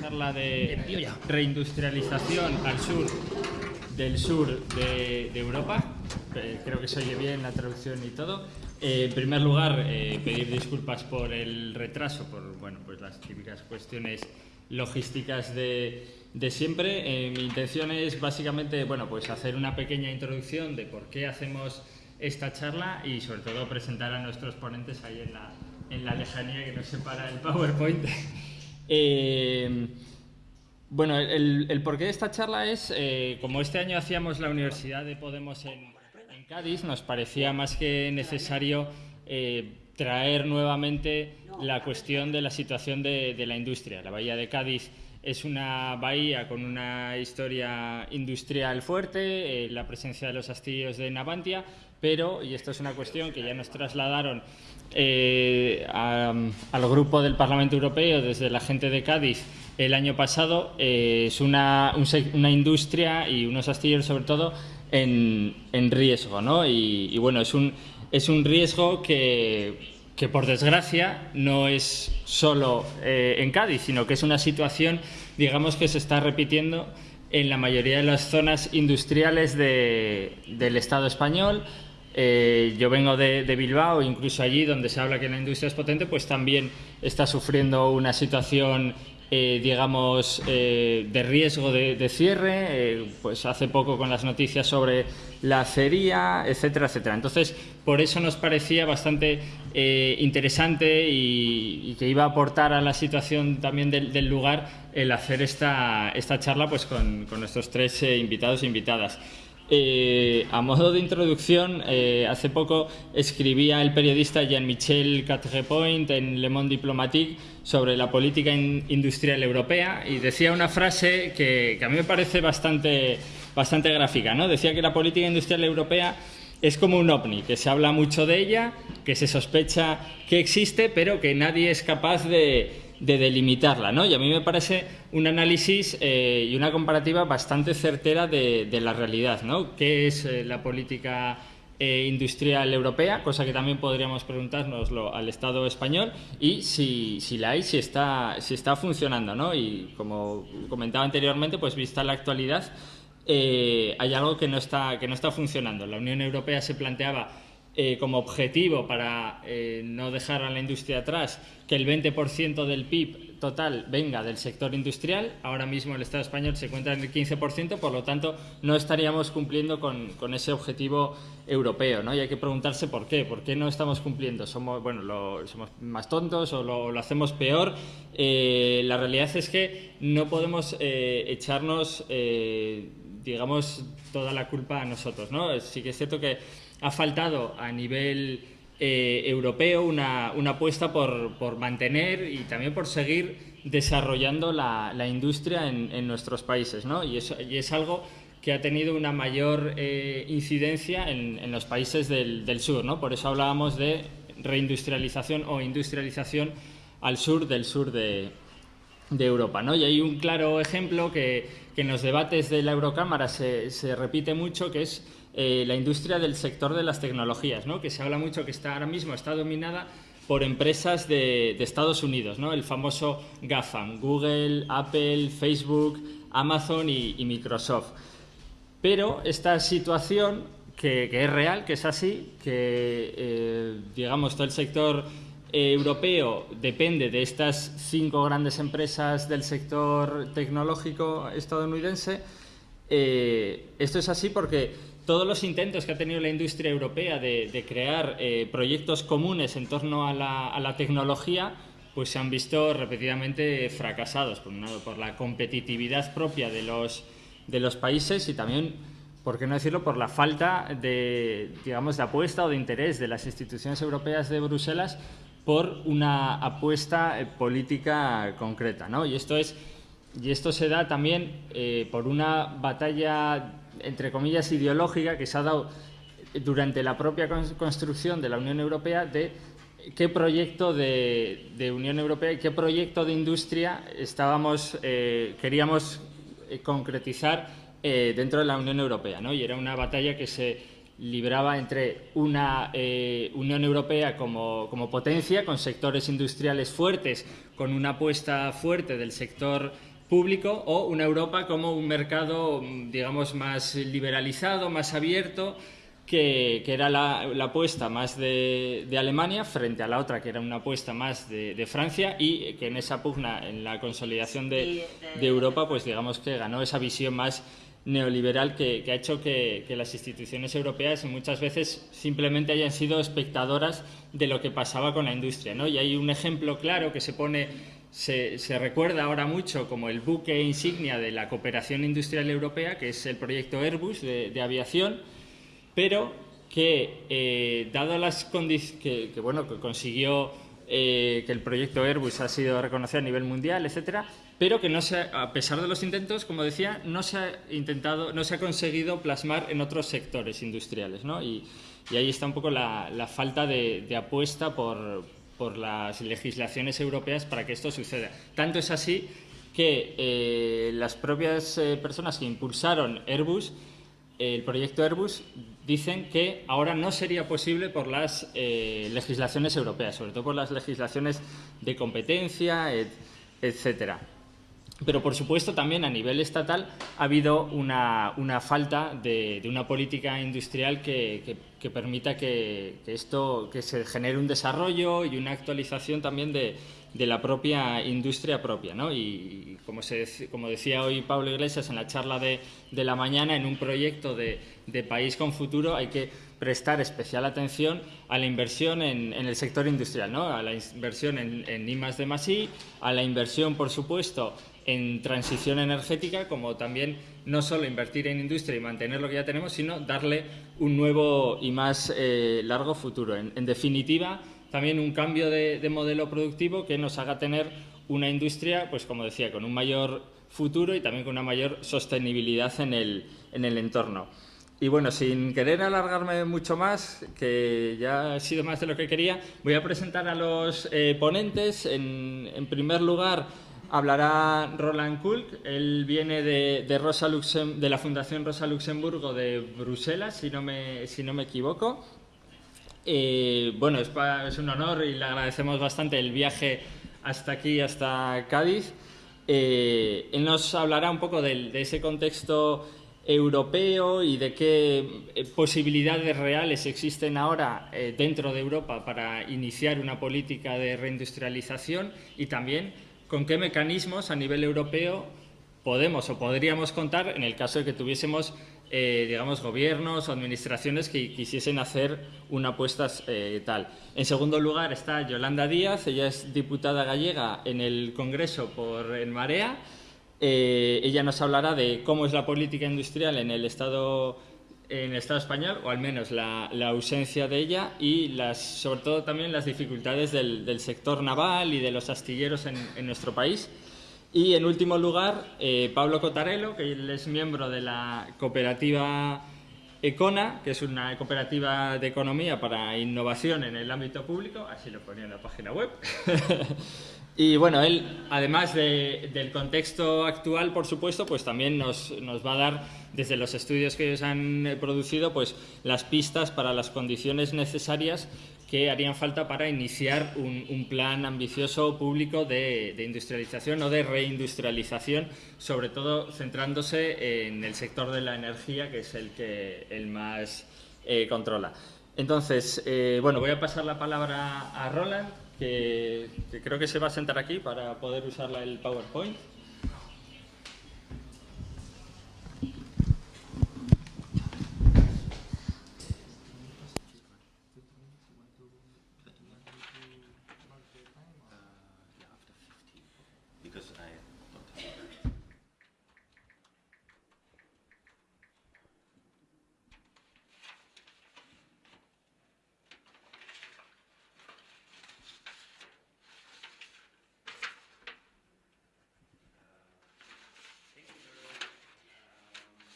charla de reindustrialización al sur del sur de, Europa. Eh, creo que se oye bien la traducción y todo. Eh, en primer lugar, eh, pedir disculpas por el retraso, por bueno, pues las típicas cuestiones logísticas de, de siempre. mi intención es básicamente bueno, pues hacer una pequeña introducción de por qué hacemos esta charla y sobre todo presentar a nuestros ponentes ahí en la, en la lejanía que nos separa el PowerPoint. Eh, bueno, el, porqué de esta charla es, eh, como este año hacíamos la Universidad de Podemos en, Cádiz, nos parecía más que necesario eh, traer nuevamente la cuestión de la situación de, la industria. La Bahía de Cádiz es una bahía con una historia industrial fuerte, la presencia de los astillos de Navantia, pero, y esto es una cuestión que ya nos trasladaron eh, al grupo del Parlamento Europeo desde la gente de Cádiz el año pasado, eh, es una, industria y unos astilleros sobre todo en, riesgo, ¿no? Y, bueno, es un, es un riesgo que, que por desgracia no es solo eh, en Cádiz, sino que es una situación, digamos, que se está repitiendo en la mayoría de las zonas industriales del Estado español, eh, yo vengo de, Bilbao, incluso allí donde se habla que la industria es potente, pues también está sufriendo una situación, eh, digamos, eh, de riesgo de, cierre, pues hace poco con las noticias sobre la acería, etcétera, etcétera. Entonces, por eso nos parecía bastante interesante y, que iba a aportar a la situación también del, lugar el hacer esta, esta charla pues con, con nuestros tres invitados e invitadas. Eh, a modo de introducción, eh, hace poco escribía el periodista Jean-Michel Catrepoint en Le Monde Diplomatique sobre la política industrial europea y decía una frase que, a mí me parece bastante, bastante gráfica. ¿no? Decía que la política industrial europea es como un ovni, que se habla mucho de ella, que se sospecha que existe, pero que nadie es capaz de de delimitarla, ¿no? Y a mí me parece un análisis eh, y una comparativa bastante certera de, la realidad, ¿no? ¿Qué es eh, la política eh, industrial europea? Cosa que también podríamos preguntárnoslo al Estado español y si, si la hay, si está, si está funcionando, ¿no? Y como comentaba anteriormente, pues vista la actualidad, hay algo que no, está, que no está funcionando. La Unión Europea se planteaba eh, como objetivo para eh, no dejar a la industria atrás que el 20% del PIB total venga del sector industrial. Ahora mismo el Estado español se encuentra en el 15%, por lo tanto no estaríamos cumpliendo con, ese objetivo europeo. ¿no? Y hay que preguntarse por qué, por qué no estamos cumpliendo. ¿Somos, bueno, somos más tontos o lo, hacemos peor? Eh, la realidad es que no podemos echarnos, digamos, toda la culpa a nosotros. ¿no? Sí que es cierto que ha faltado a nivel eh, europeo una, apuesta por, mantener y también por seguir desarrollando la, industria en, nuestros países. ¿no? Y, es, algo que ha tenido una mayor eh, incidencia en, los países del, sur. ¿no? Por eso hablábamos de reindustrialización o industrialización al sur del sur de, Europa. ¿no? Y hay un claro ejemplo que, en los debates de la Eurocámara se, se repite mucho, que es eh, la industria del sector de las tecnologías, ¿no? que se habla mucho que está ahora mismo está dominada por empresas de, Estados Unidos, ¿no? el famoso GAFAM, Google, Apple, Facebook, Amazon y, Microsoft. Pero esta situación, que, es real, que es así, que eh, digamos todo el sector eh, europeo depende de estas cinco grandes empresas del sector tecnológico estadounidense, esto es así porque todos los intentos que ha tenido la industria europea de, crear eh, proyectos comunes en torno a la, tecnología, pues se han visto repetidamente fracasados, por, por la competitividad propia de los, de países y también, por qué no decirlo, por la falta de, digamos, de apuesta o de interés de las instituciones europeas de Bruselas por una apuesta eh, política concreta. ¿no? Y, esto es, y esto se da también eh, por una batalla entre comillas, ideológica que se ha dado durante la propia construcción de la Unión Europea de qué proyecto de, Unión Europea y qué proyecto de industria estábamos, eh, queríamos eh, concretizar eh, dentro de la Unión Europea. ¿no? Y era una batalla que se, libraba entre una Unión Europea como, como, potencia, con sectores industriales fuertes, con una apuesta fuerte del sector público, o una Europa como un mercado, digamos, más liberalizado, más abierto, que, era la, apuesta más de, Alemania frente a la otra, que era una apuesta más de, Francia, y que en esa pugna, en la consolidación de, Europa, pues digamos que ganó esa visión más neoliberal que, ha hecho que, las instituciones europeas muchas veces simplemente hayan sido espectadoras de lo que pasaba con la industria. ¿no? Y hay un ejemplo claro que se pone, se, recuerda ahora mucho como el buque insignia de la cooperación industrial europea, que es el proyecto Airbus de aviación, pero que, eh, dado las condiciones, que, bueno, que consiguió eh, que el proyecto Airbus ha sido reconocido a nivel mundial, etcétera, pero que no se, a pesar de los intentos, como decía, no se ha intentado, no se ha conseguido plasmar en otros sectores industriales, ¿no? y, ahí está un poco la, falta de, apuesta por, por, las legislaciones europeas para que esto suceda. Tanto es así que eh, las propias personas que impulsaron Airbus el proyecto Airbus dicen que ahora no sería posible por las eh, legislaciones europeas, sobre todo por las legislaciones de competencia, etcétera. Pero, por supuesto, también a nivel estatal ha habido una, falta de, una política industrial que, permita que, esto, que se genere un desarrollo y una actualización también de, la propia industria propia. ¿no? Y, como, se, como decía hoy Pablo Iglesias en la charla de, la mañana, en un proyecto de, país con futuro hay que prestar especial atención a la inversión en, el sector industrial, ¿no? a la inversión en, en I de a la inversión, por supuesto, en transición energética, como también no solo invertir en industria y mantener lo que ya tenemos, sino darle un nuevo y más eh, largo futuro. En, definitiva, también un cambio de, modelo productivo que nos haga tener una industria, pues como decía, con un mayor futuro y también con una mayor sostenibilidad en el, en el entorno. Y bueno, sin querer alargarme mucho más, que ya ha sido más de lo que quería, voy a presentar a los eh, ponentes. En, en primer lugar, hablará Roland Kulk. Él viene de, Rosa de la Fundación Rosa Luxemburgo de Bruselas, si no me, si no me equivoco. Eh, bueno, es, es, un honor y le agradecemos bastante el viaje hasta aquí, hasta Cádiz. Eh, él nos hablará un poco de, ese contexto europeo y de qué eh, posibilidades reales existen ahora dentro de Europa para iniciar una política de reindustrialización y también con qué mecanismos a nivel europeo podemos o podríamos contar en el caso de que tuviésemos eh, digamos, gobiernos o administraciones que quisiesen hacer una apuesta eh, tal. En segundo lugar está Yolanda Díaz, ella es diputada gallega en el Congreso por En Marea. Eh, ella nos hablará de cómo es la política industrial en el Estado en el Estado español, o al menos la, ausencia de ella, y las, sobre todo también las dificultades del, sector naval y de los astilleros en, nuestro país. Y en último lugar, eh, Pablo Cotarello, que él es miembro de la cooperativa Econa, que es una cooperativa de economía para innovación en el ámbito público, así lo ponía en la página web. y bueno, él, además del contexto actual, por supuesto, pues también nos, nos va a dar desde los estudios que se han eh, producido, pues las pistas para las condiciones necesarias que harían falta para iniciar un, plan ambicioso público de, industrialización o de reindustrialización, sobre todo centrándose en el sector de la energía, que es el que el más eh, controla. Entonces, eh, bueno, voy a pasar la palabra a Roland, que, creo que se va a sentar aquí para poder usar el PowerPoint.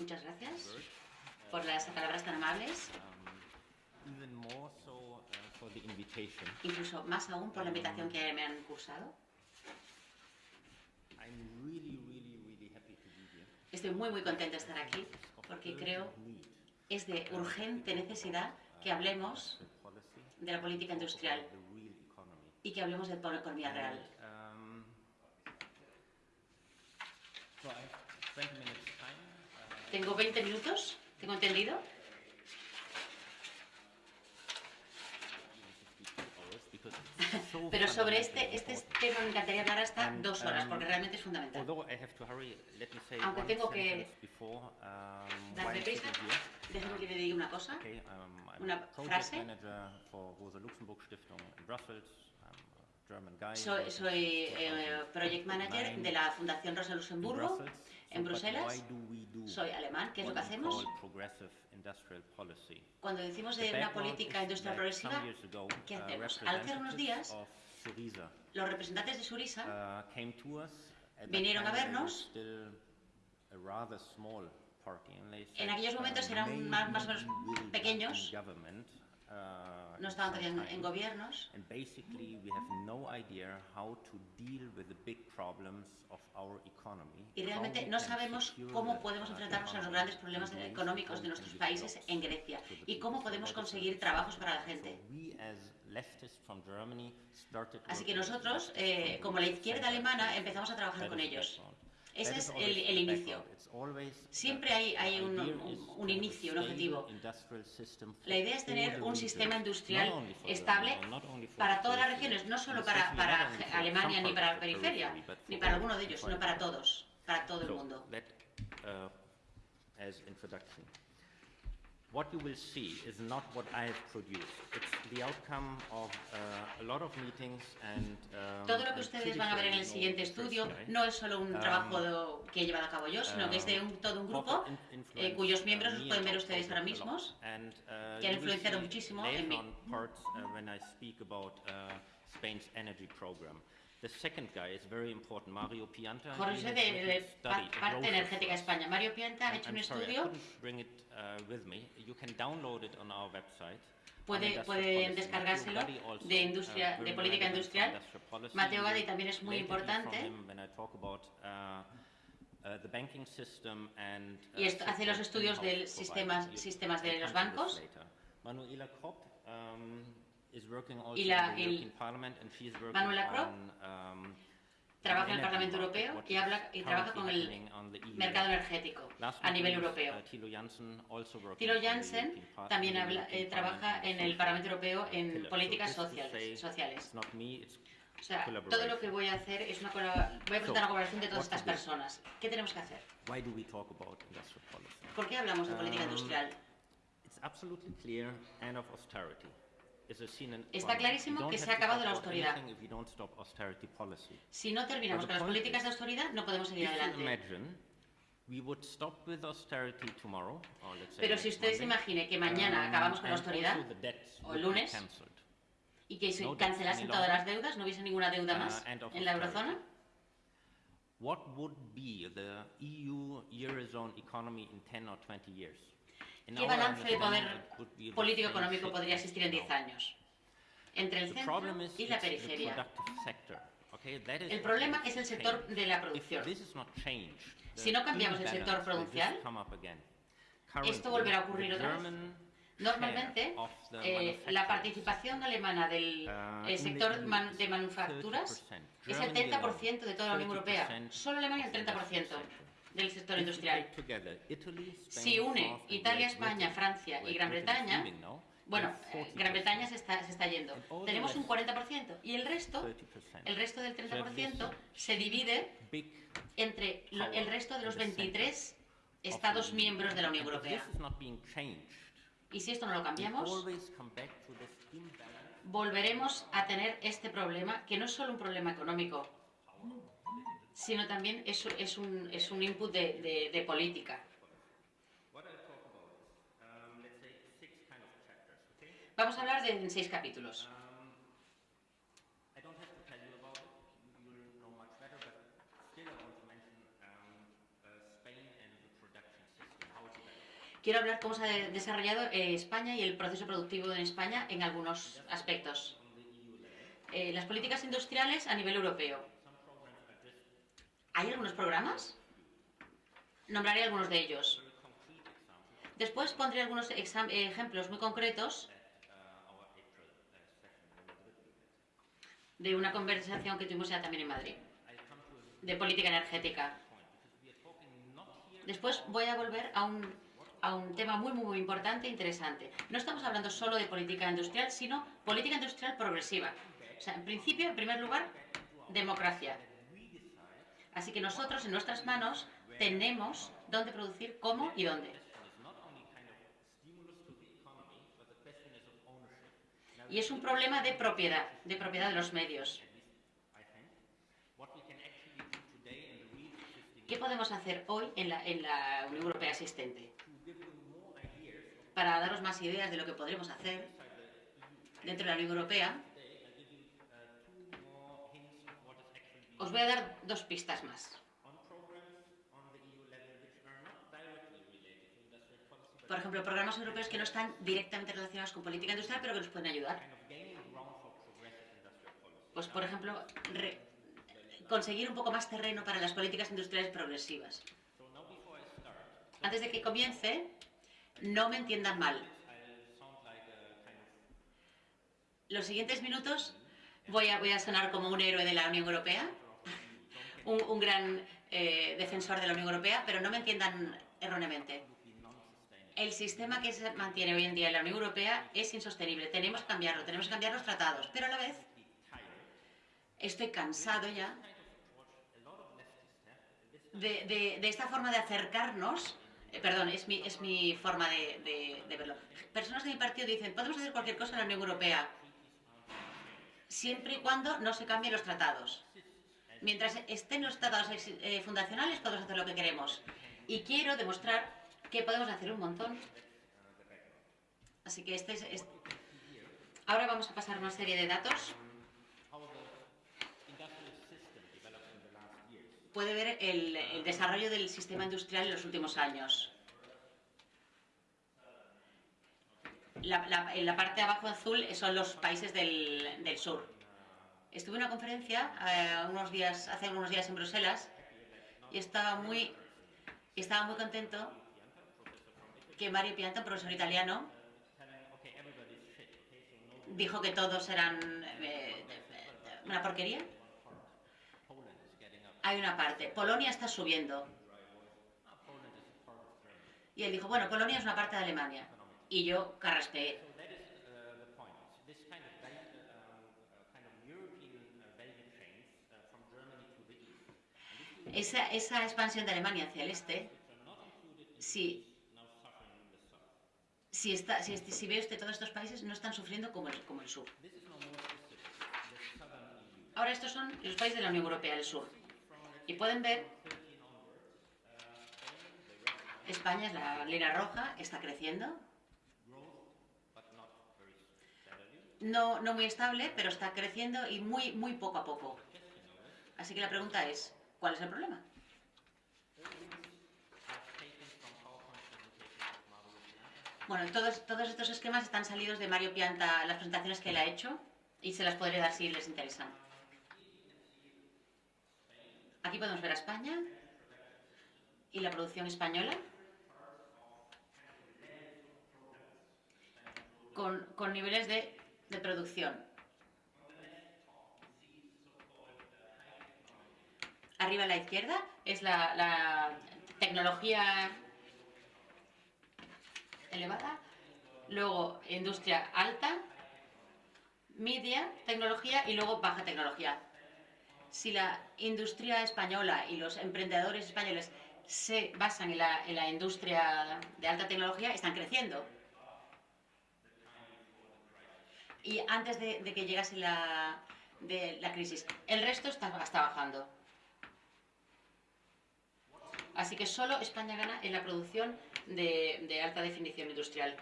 Muchas gracias por las palabras tan amables. Incluso más aún por la invitación que. Estoy muy, muy contenta de estar aquí porque creo es de urgente necesidad que hablemos de la política industrial y que hablemos de la economía real. Um, so I have 20 minutes time. Tengo 20 minutos, ¿tengo entendido? hours because it's so Pero sobre este, este tema me encantaría hablar hasta dos horas, porque realmente es fundamental. Aunque tengo que um, Darme prisa, déjame que le diga una cosa. Um, Una frase. Soy, soy eh, project manager 2009 de la Fundación Rosa Luxemburgo. En Bruselas. Soy alemán. ¿Qué es lo que hacemos? Cuando decimos de una política industrial progresiva, ¿qué uh, hacemos? Hace unos días, los representantes de Surisa uh, Vinieron a vernos. En aquellos momentos uh, eran más- más o menos pequeños. Uh, no estaban todavía en, gobiernos And basically, we have no idea how to deal with the big problems of our economy. y realmente no sabemos cómo podemos uh, enfrentarnos a los grandes problemas económicos de nuestros países en Grecia y cómo podemos conseguir trabajos para la gente. Así que nosotros, eh, como la izquierda alemana, empezamos a trabajar con ellos. Ese es el, inicio. Siempre hay- un- inicio, un objetivo. La idea es tener un sistema industrial estable para todas las regiones, no solo para, Alemania ni para la periferia, ni para alguno de ellos, sino para todos, para todo el mundo. What you will see is not what I have produced. It's the outcome of uh, a lot of meetings and. um, Todo lo que ustedes van a ver en el siguiente estudio no es solo un Um, trabajo de- que he llevado a cabo yo, sino que es de un, todo un grupo eh, cuyos uh, miembros los pueden ver ustedes ahora mismos. Uh, que han influenciado muchísimo en mí. The second guy is very important, Mario Pianta. Jorge de, de parte energética. España. Mario Pianta ha I'm- hecho un sorry, estudio, bring it uh, with me. You can download it on our website. puede, pueden descargárselo also, de, industria, uh, de política industrial. Mateo Gadi también es muy importante. uh, uh, the banking system and, uh, Y esto- hace los estudios del in-house sistemas- sistemas de los bancos. Manuela Kropp um, Y la- in the el- Manuela on, um, trabaja en el Parlamento Europeo y, habla, y trabaja con el EU mercado energético a nivel least, europeo. uh, Thilo Jansen también habla- eh, trabaja en el Parlamento Europeo en políticas sociales. O sea, todo lo que voy a hacer es una voy a presentar una colaboración de todas estas personas. ¿Qué tenemos que hacer? ¿Por qué hablamos de política Um, industrial? Está clarísimo que se ha acabado la austeridad. Si no terminamos con las políticas de austeridad, no podemos seguir adelante. Pero si ustedes imaginen que mañana um, acabamos con la austeridad o el lunes, y que se cancelasen todas las deudas, no hubiese ninguna deuda Uh, más en la eurozona, What would be the EU Eurozone economy in 10 or 20 years? ¿Qué balance de poder understanding, it would be the político same económico shit podría existir en 10 now. años? Entre el centro y la periferia. El problema es el to sector de la producción. Si no cambiamos el sector again. esto volverá a ocurrir otra vez. Normalmente, eh, la participación alemana del Uh, eh, sector man- de manufacturas 30%. es el Germany 30% de toda la Unión Europea. 30% Solo Alemania el of the industrial 30% sector. Del sector industrial. Si une Italia, España, Francia y Great Gran Bretaña, bueno, eh, Gran Bretaña 40%. se está, se está yendo. Tenemos un rest, 40% y el resto, 30%. el resto del So have this 30% se divide entre lo- el resto de los in the center 23 of Estados miembros de la Unión Europea. Y si esto no lo cambiamos, volveremos a tener este problema, que no es solo un problema económico, sino también es, es un, es un input de, de- de política. Vamos a hablar de en seis capítulos. Quiero hablar cómo se ha de- desarrollado eh, España y el proceso productivo en España en algunos aspectos. Eh, las políticas industriales a nivel europeo. ¿Hay algunos programas? Nombraré algunos de ellos. Después pondré algunos ejemplos muy concretos de una conversación que tuvimos ya también en Madrid, de política energética. Después voy a volver a un, a un tema muy, muy, muy importante e interesante. No estamos hablando solo de política industrial, sino política industrial progresiva. O sea, en principio, en primer lugar, democracia. Así que nosotros, en nuestras manos, tenemos dónde producir, cómo y dónde. Y es un problema de propiedad, de propiedad de los medios. ¿Qué podemos hacer hoy en la, Unión Europea existente? Para daros más ideas de lo que podremos hacer dentro de la Unión Europea, os voy a dar dos pistas más. por ejemplo, programas europeos que no están directamente relacionados con política industrial, pero que nos pueden ayudar. Pues, por ejemplo, conseguir un poco más terreno para las políticas industriales progresivas. Antes de que comience, no me entiendan mal. Los siguientes minutos voy a, sonar como un héroe de la Unión Europea, un, gran eh, defensor de la Unión Europea, pero no me entiendan erróneamente el sistema que se mantiene hoy en día en la Unión Europea es insostenible. Tenemos que cambiarlo, tenemos que cambiar los tratados, pero a la vez estoy cansado ya de, esta forma de acercarnos. Eh, perdón, es mi, es mi forma de, verlo. Personas de mi partido dicen, podemos hacer cualquier cosa en la Unión Europea, siempre y cuando no se cambien los tratados. Mientras estén los tratados eh, fundacionales, podemos hacer lo que queremos. Y quiero demostrar que podemos hacer un montón. Así que este es, Ahora vamos a pasar una serie de datos. Puede ver el, desarrollo del sistema industrial en los últimos años. en la parte de abajo azul son los países del sur. Estuve en una conferencia eh, unos días, hace unos días en Bruselas y estaba muy, estaba muy contento que Mario Pianta, profesor italiano, dijo que todos eran eh, una porquería. Hay una parte. Polonia está subiendo. Y él dijo, bueno, Polonia es una parte de Alemania. Y yo carraspeé. Esa, esa expansión de Alemania hacia el este, sí, si, está, si, si ve usted todos estos países, no están sufriendo como el, como el sur. Ahora estos son los países de la Unión Europea del sur. Y pueden ver, España es la línea roja, está creciendo. No, no muy estable, pero está creciendo y muy, muy poco a poco. Así que la pregunta es, ¿cuál es el problema? Bueno, todos, todos estos esquemas están salidos de Mario Pianta, las presentaciones que él ha hecho, y se las podré dar si les interesan. Aquí podemos ver a España y la producción española. Con, con niveles de, de, producción. Arriba a la izquierda es la, tecnología elevada, luego industria alta, media tecnología y luego baja tecnología. Si la industria española y los emprendedores españoles se basan en la, industria de alta tecnología, están creciendo. Y antes de, que llegase la, crisis, el resto está bajando. Así que solo España gana en la producción de, alta definición industrial.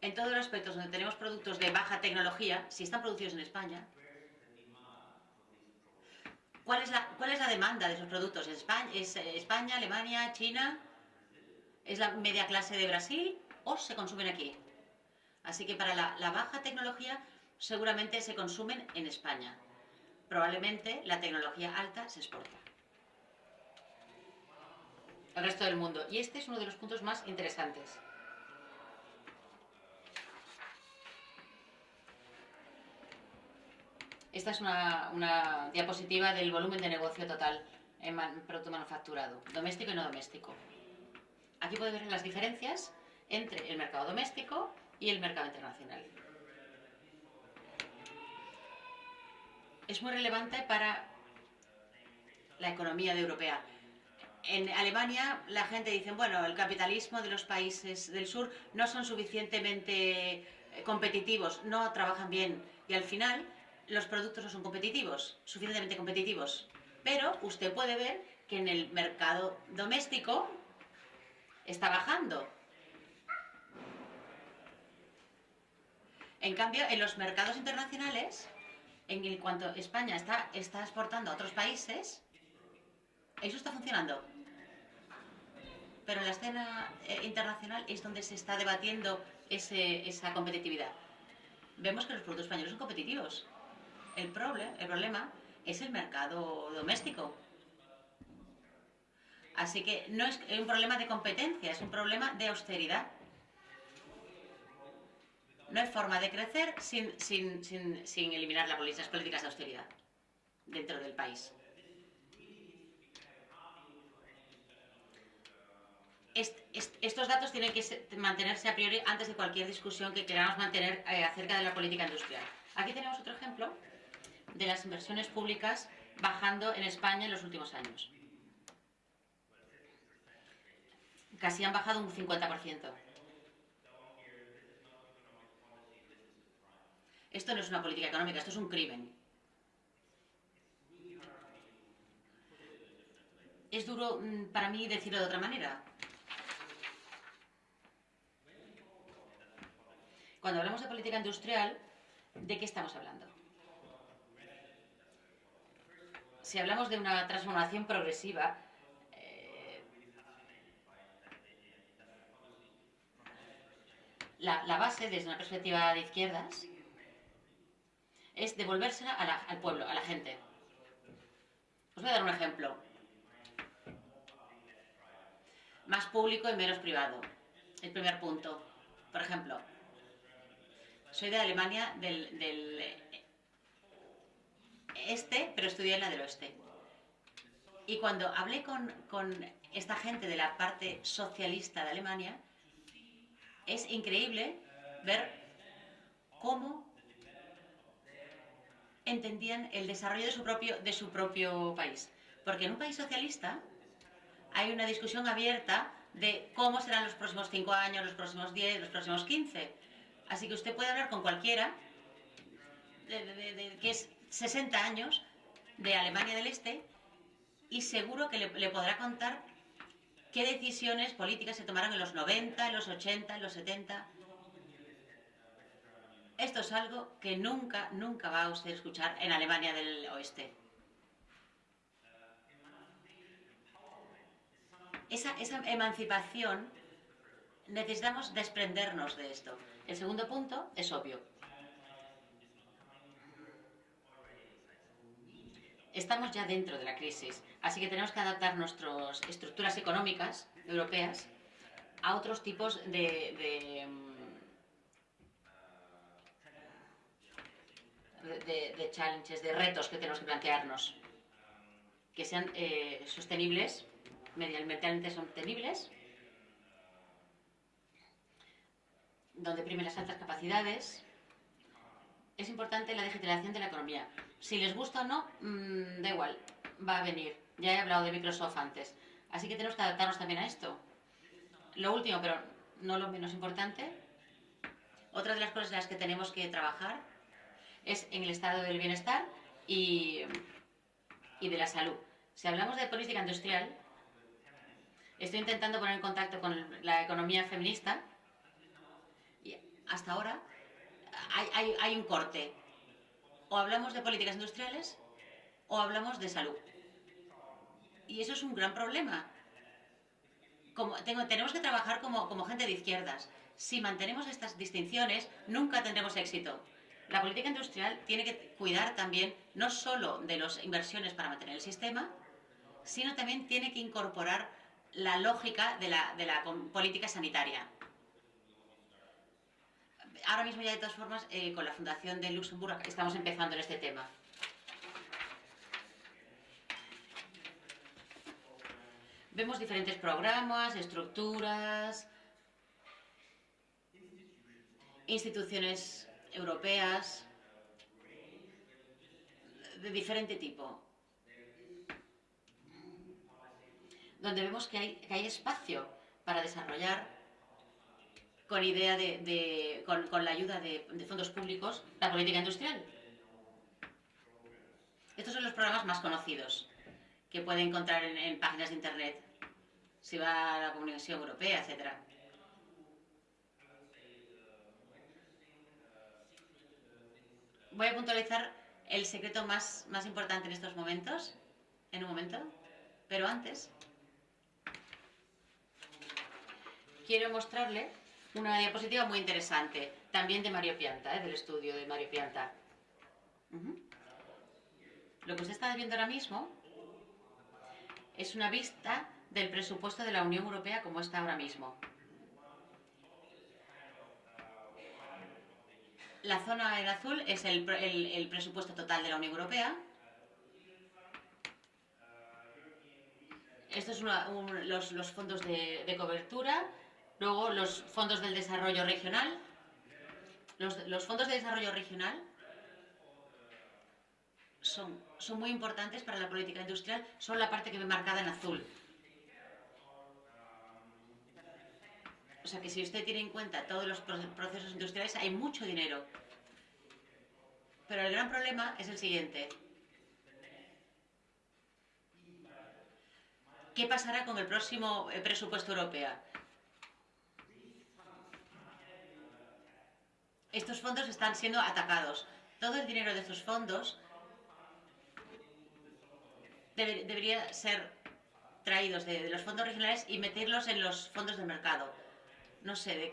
En todos los aspectos donde tenemos productos de baja tecnología, si están producidos en España, ¿cuál es la, demanda de esos productos? España, ¿Es España, Alemania, China? ¿Es la media clase de Brasil o se consumen aquí? Así que para la, baja tecnología seguramente se consumen en España. probablemente la tecnología alta se exporta al resto del mundo. Y este es uno de los puntos más interesantes. Esta es una, diapositiva del volumen de negocio total en producto manufacturado, doméstico y no doméstico. Aquí puede ver las diferencias entre el mercado doméstico y el mercado internacional. Es muy relevante para la economía europea. En Alemania la gente dice, bueno, el capitalismo de los países del sur no son suficientemente eh, competitivos, no trabajan bien y al final los productos no son competitivos, suficientemente competitivos. Pero usted puede ver que en el mercado doméstico está bajando. En cambio, en los mercados internacionales, en cuanto España está, está exportando a otros países, eso está funcionando. Pero en la escena eh, internacional es donde se está debatiendo esa competitividad. Vemos que los productos españoles son competitivos. El, el problema es el mercado doméstico. Así que no es un problema de competencia, es un problema de austeridad. No hay forma de crecer sin, sin, eliminar las políticas de austeridad dentro del país. estos datos tienen que mantenerse a priori antes de cualquier discusión que queramos mantener eh, acerca de la política industrial. Aquí tenemos otro ejemplo de las inversiones públicas bajando en España en los últimos años. Casi han bajado un 50%. Esto no es una política económica, esto es un crimen. Es duro mm, para mí decirlo de otra manera. Cuando hablamos de política industrial, ¿de qué estamos hablando? si hablamos de una transformación progresiva, eh, la, base, desde una perspectiva de izquierdas, es devolvérsela al pueblo, a la gente. Os voy a dar un ejemplo. Más público y menos privado. El primer punto. Por ejemplo, soy de Alemania, del este, pero estudié en la del oeste. Y cuando hablé con, esta gente de la parte socialista de Alemania, es increíble ver cómo entendían el desarrollo de su propio, de su propio país. Porque en un país socialista hay una discusión abierta de cómo serán los próximos cinco años, los próximos 10, los próximos 15. Así que usted puede hablar con cualquiera de, que es 60 años de Alemania del Este y seguro que le, podrá contar qué decisiones políticas se tomaron en los 90, en los 80, en los 70. Esto es algo que nunca, nunca va a usted escuchar en Alemania del Oeste. Esa, esa emancipación, necesitamos desprendernos de esto. El segundo punto es obvio. estamos ya dentro de la crisis, así que tenemos que adaptar nuestras estructuras económicas europeas a otros tipos de, de, de, challenges, de retos que tenemos que plantearnos, que sean eh, sostenibles, medioambientalmente sostenibles, donde primen las altas capacidades. Es importante la digitalización de la economía. Si les gusta o no, mm, da igual, va a venir. Ya he hablado de Microsoft antes. Así que tenemos que adaptarnos también a esto. Lo último, pero no lo menos importante, otra de las cosas en las que tenemos que trabajar es en el estado del bienestar y, y de la salud. Si hablamos de política industrial, estoy intentando poner en contacto con la economía feminista y hasta ahora hay, hay, un corte o hablamos de políticas industriales o hablamos de salud. Y eso es un gran problema. Como, tenemos que trabajar como, gente de izquierdas. Si mantenemos estas distinciones, nunca tendremos éxito. La política industrial tiene que cuidar también no solo de las inversiones para mantener el sistema, sino también tiene que incorporar la lógica de la, política sanitaria. Ahora mismo ya de todas formas, eh, con la Fundación de Luxemburgo estamos empezando en este tema. Vemos diferentes programas, estructuras, instituciones europeas de diferente tipo, donde vemos que hay, que hay espacio para desarrollar con idea de, con, la ayuda de, fondos públicos la política industrial. Estos son los programas más conocidos que puede encontrar en, páginas de internet, si va a la Comunicación Europea, etcétera. Voy a puntualizar el secreto más, más importante en estos momentos, en un momento, pero antes quiero mostrarle una diapositiva muy interesante, también de Mario Pianta, ¿eh? del estudio de Mario Pianta. Lo que usted está viendo ahora mismo es una vista del presupuesto de la Unión Europea como está ahora mismo. La zona en azul es el, presupuesto total de la Unión Europea. Estos son los, fondos de, cobertura, luego los fondos del desarrollo regional. Los, fondos de desarrollo regional son, son muy importantes para la política industrial, son la parte que me marcada en azul. O sea que si usted tiene en cuenta todos los procesos industriales, hay mucho dinero. Pero el gran problema es el siguiente. ¿Qué pasará con el próximo eh, presupuesto europeo? Estos fondos están siendo atacados. Todo el dinero de estos fondos debería ser traídos de, los fondos regionales y meterlos en los fondos del mercado no sé de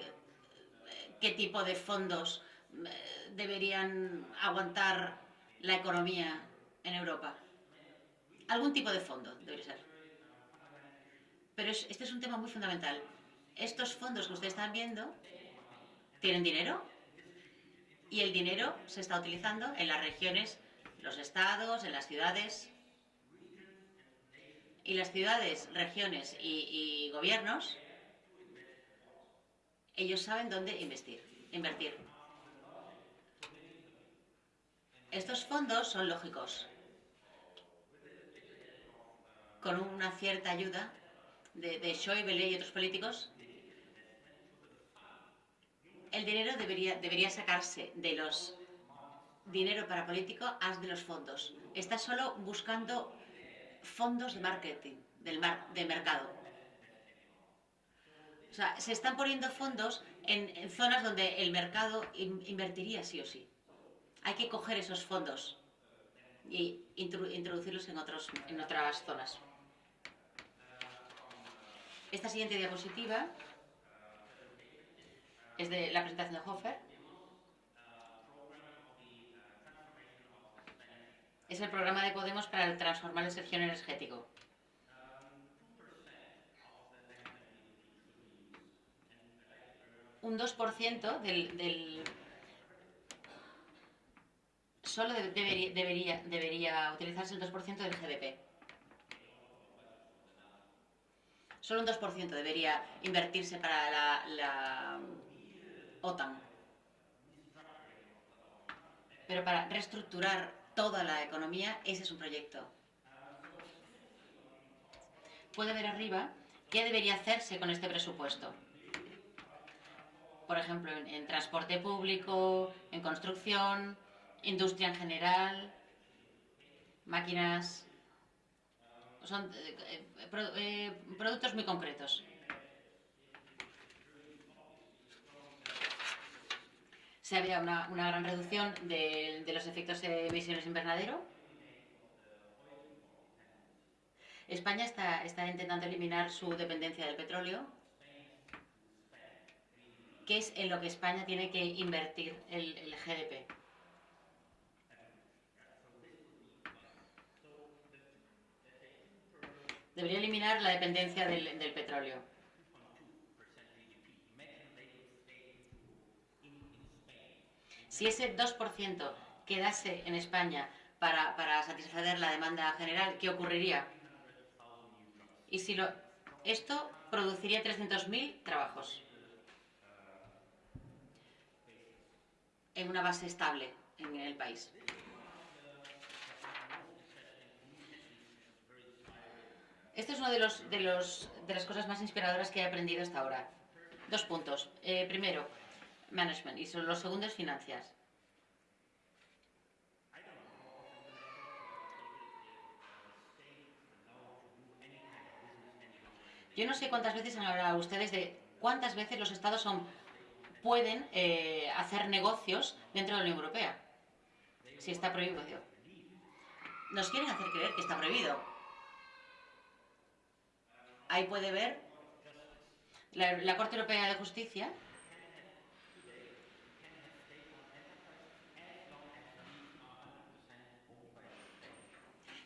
qué, tipo de fondos eh, deberían aguantar la economía en Europa. Algún tipo de fondo debería ser. Pero este es un tema muy fundamental. Estos fondos que ustedes están viendo tienen dinero y el dinero se está utilizando en las regiones, los estados, en las ciudades. Y las ciudades, regiones y gobiernos ellos saben dónde invertir. Estos fondos son lógicos. Con una cierta ayuda de, de Schäuble y otros políticos, el dinero debería, debería sacarse de los dinero para político a de los fondos. Está solo buscando fondos de marketing, del de mercado. O sea, se están poniendo fondos en, zonas donde el mercado invertiría sí o sí. Hay que coger esos fondos y introducirlos en, otros, en otras zonas. Esta siguiente diapositiva es de la presentación de Hofer. Es el programa de Podemos para transformar el sector energético. Un 2% del, del, solo debería, debería, utilizarse el 2% del GDP. Solo un 2% debería invertirse para la, la OTAN. Pero para reestructurar toda la economía, ese es un proyecto. Puede ver arriba qué debería hacerse con este presupuesto por ejemplo, en, transporte público, en construcción, industria en general, máquinas... Son eh, eh, productos muy concretos. Se había una, gran reducción de, los efectos de emisiones invernadero. España está intentando eliminar su dependencia del petróleo Qué es en lo que España tiene que invertir el, el GDP. Debería eliminar la dependencia del, del petróleo. Si ese 2% quedase en España para, para, satisfacer la demanda general, ¿qué ocurriría? Y si lo, esto produciría 300.000 trabajos. En una base estable en el país. Esto es una de, los, de, los, de las cosas más inspiradoras que he aprendido hasta ahora. Dos puntos. Eh, primero, management y los segundos, finanzas. Yo no sé cuántas veces han hablado ustedes de cuántas veces los estados son, pueden eh, hacer negocios dentro de la Unión Europea. Si está prohibido. Nos quieren hacer creer que está prohibido. Ahí puede ver la, Corte Europea de Justicia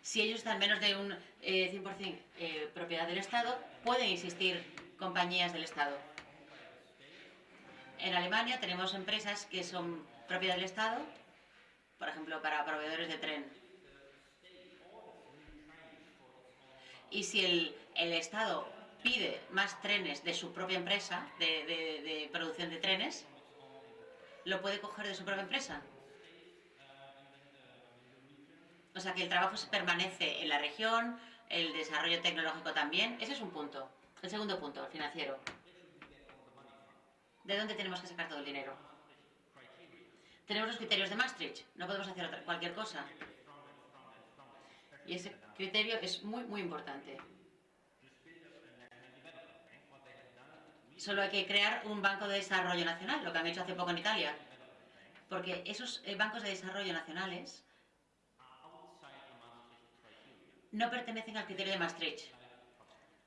si ellos están menos de un eh, 100% eh, propiedad del Estado, pueden existir compañías del Estado. En Alemania tenemos empresas que son propiedad del Estado, por ejemplo, para proveedores de tren. Y si el, el Estado pide más trenes de su propia empresa, de, de, de producción de trenes, lo puede coger de su propia empresa. O sea, que el trabajo se permanece en la región, el desarrollo tecnológico también. Ese es un punto. El segundo punto, el financiero. ¿De dónde tenemos que sacar todo el dinero? Tenemos los criterios de Maastricht. No podemos hacer otra, cualquier cosa. Y ese criterio es muy, muy importante. Solo hay que crear un banco de desarrollo nacional, lo que han hecho hace poco en Italia. Porque esos eh, bancos de desarrollo nacionales no pertenecen al criterio de Maastricht.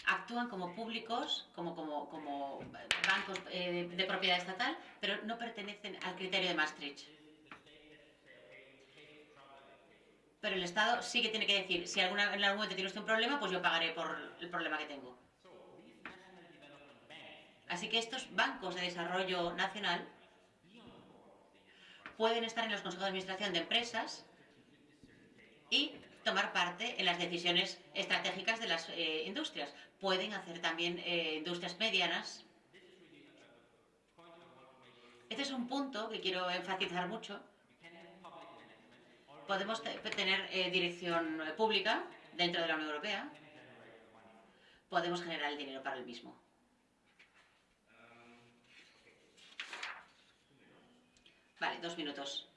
Actúan como públicos, como, como, bancos eh, de propiedad estatal, pero no pertenecen al criterio de Maastricht. Pero el Estado sí que tiene que decir, si en algún momento tiene usted un problema, pues yo pagaré por el problema que tengo. Así que estos bancos de desarrollo nacional pueden estar en los consejos de administración de empresas y tomar parte en las decisiones estratégicas de las eh, industrias. Pueden hacer también eh, industrias medianas. Este es un punto que quiero enfatizar mucho. Podemos tener eh, dirección pública dentro de la Unión Europea. Podemos generar el dinero para el mismo. Vale, dos minutos.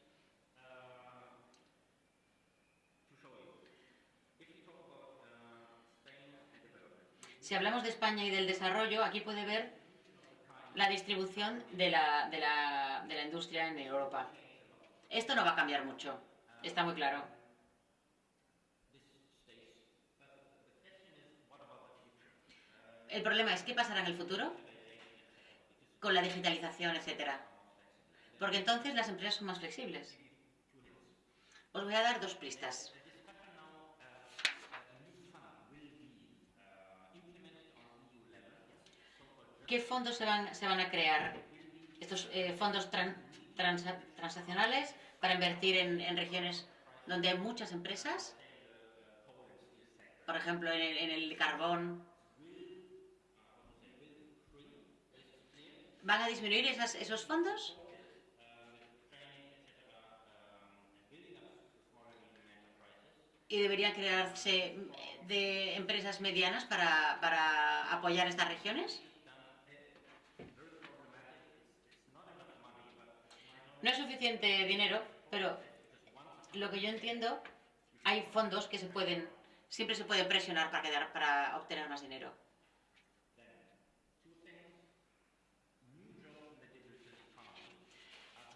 Si hablamos de España y del desarrollo, aquí puede ver la distribución de la, de la, de la industria en Europa. Esto no va a cambiar mucho, está muy claro. El problema es qué pasará en el futuro con la digitalización, etcétera. Porque entonces las empresas son más flexibles. Os voy a dar dos pistas. ¿Qué fondos se van, a crear? Estos eh, fondos tran, trans, transaccionales para invertir en, regiones donde hay muchas empresas, por ejemplo, en el, carbón. ¿Van a disminuir esos fondos? y deberían crearse de empresas medianas para apoyar estas regiones? No es suficiente dinero, pero lo que yo entiendo, hay fondos que se pueden, siempre se puede presionar para, quedar, para obtener más dinero.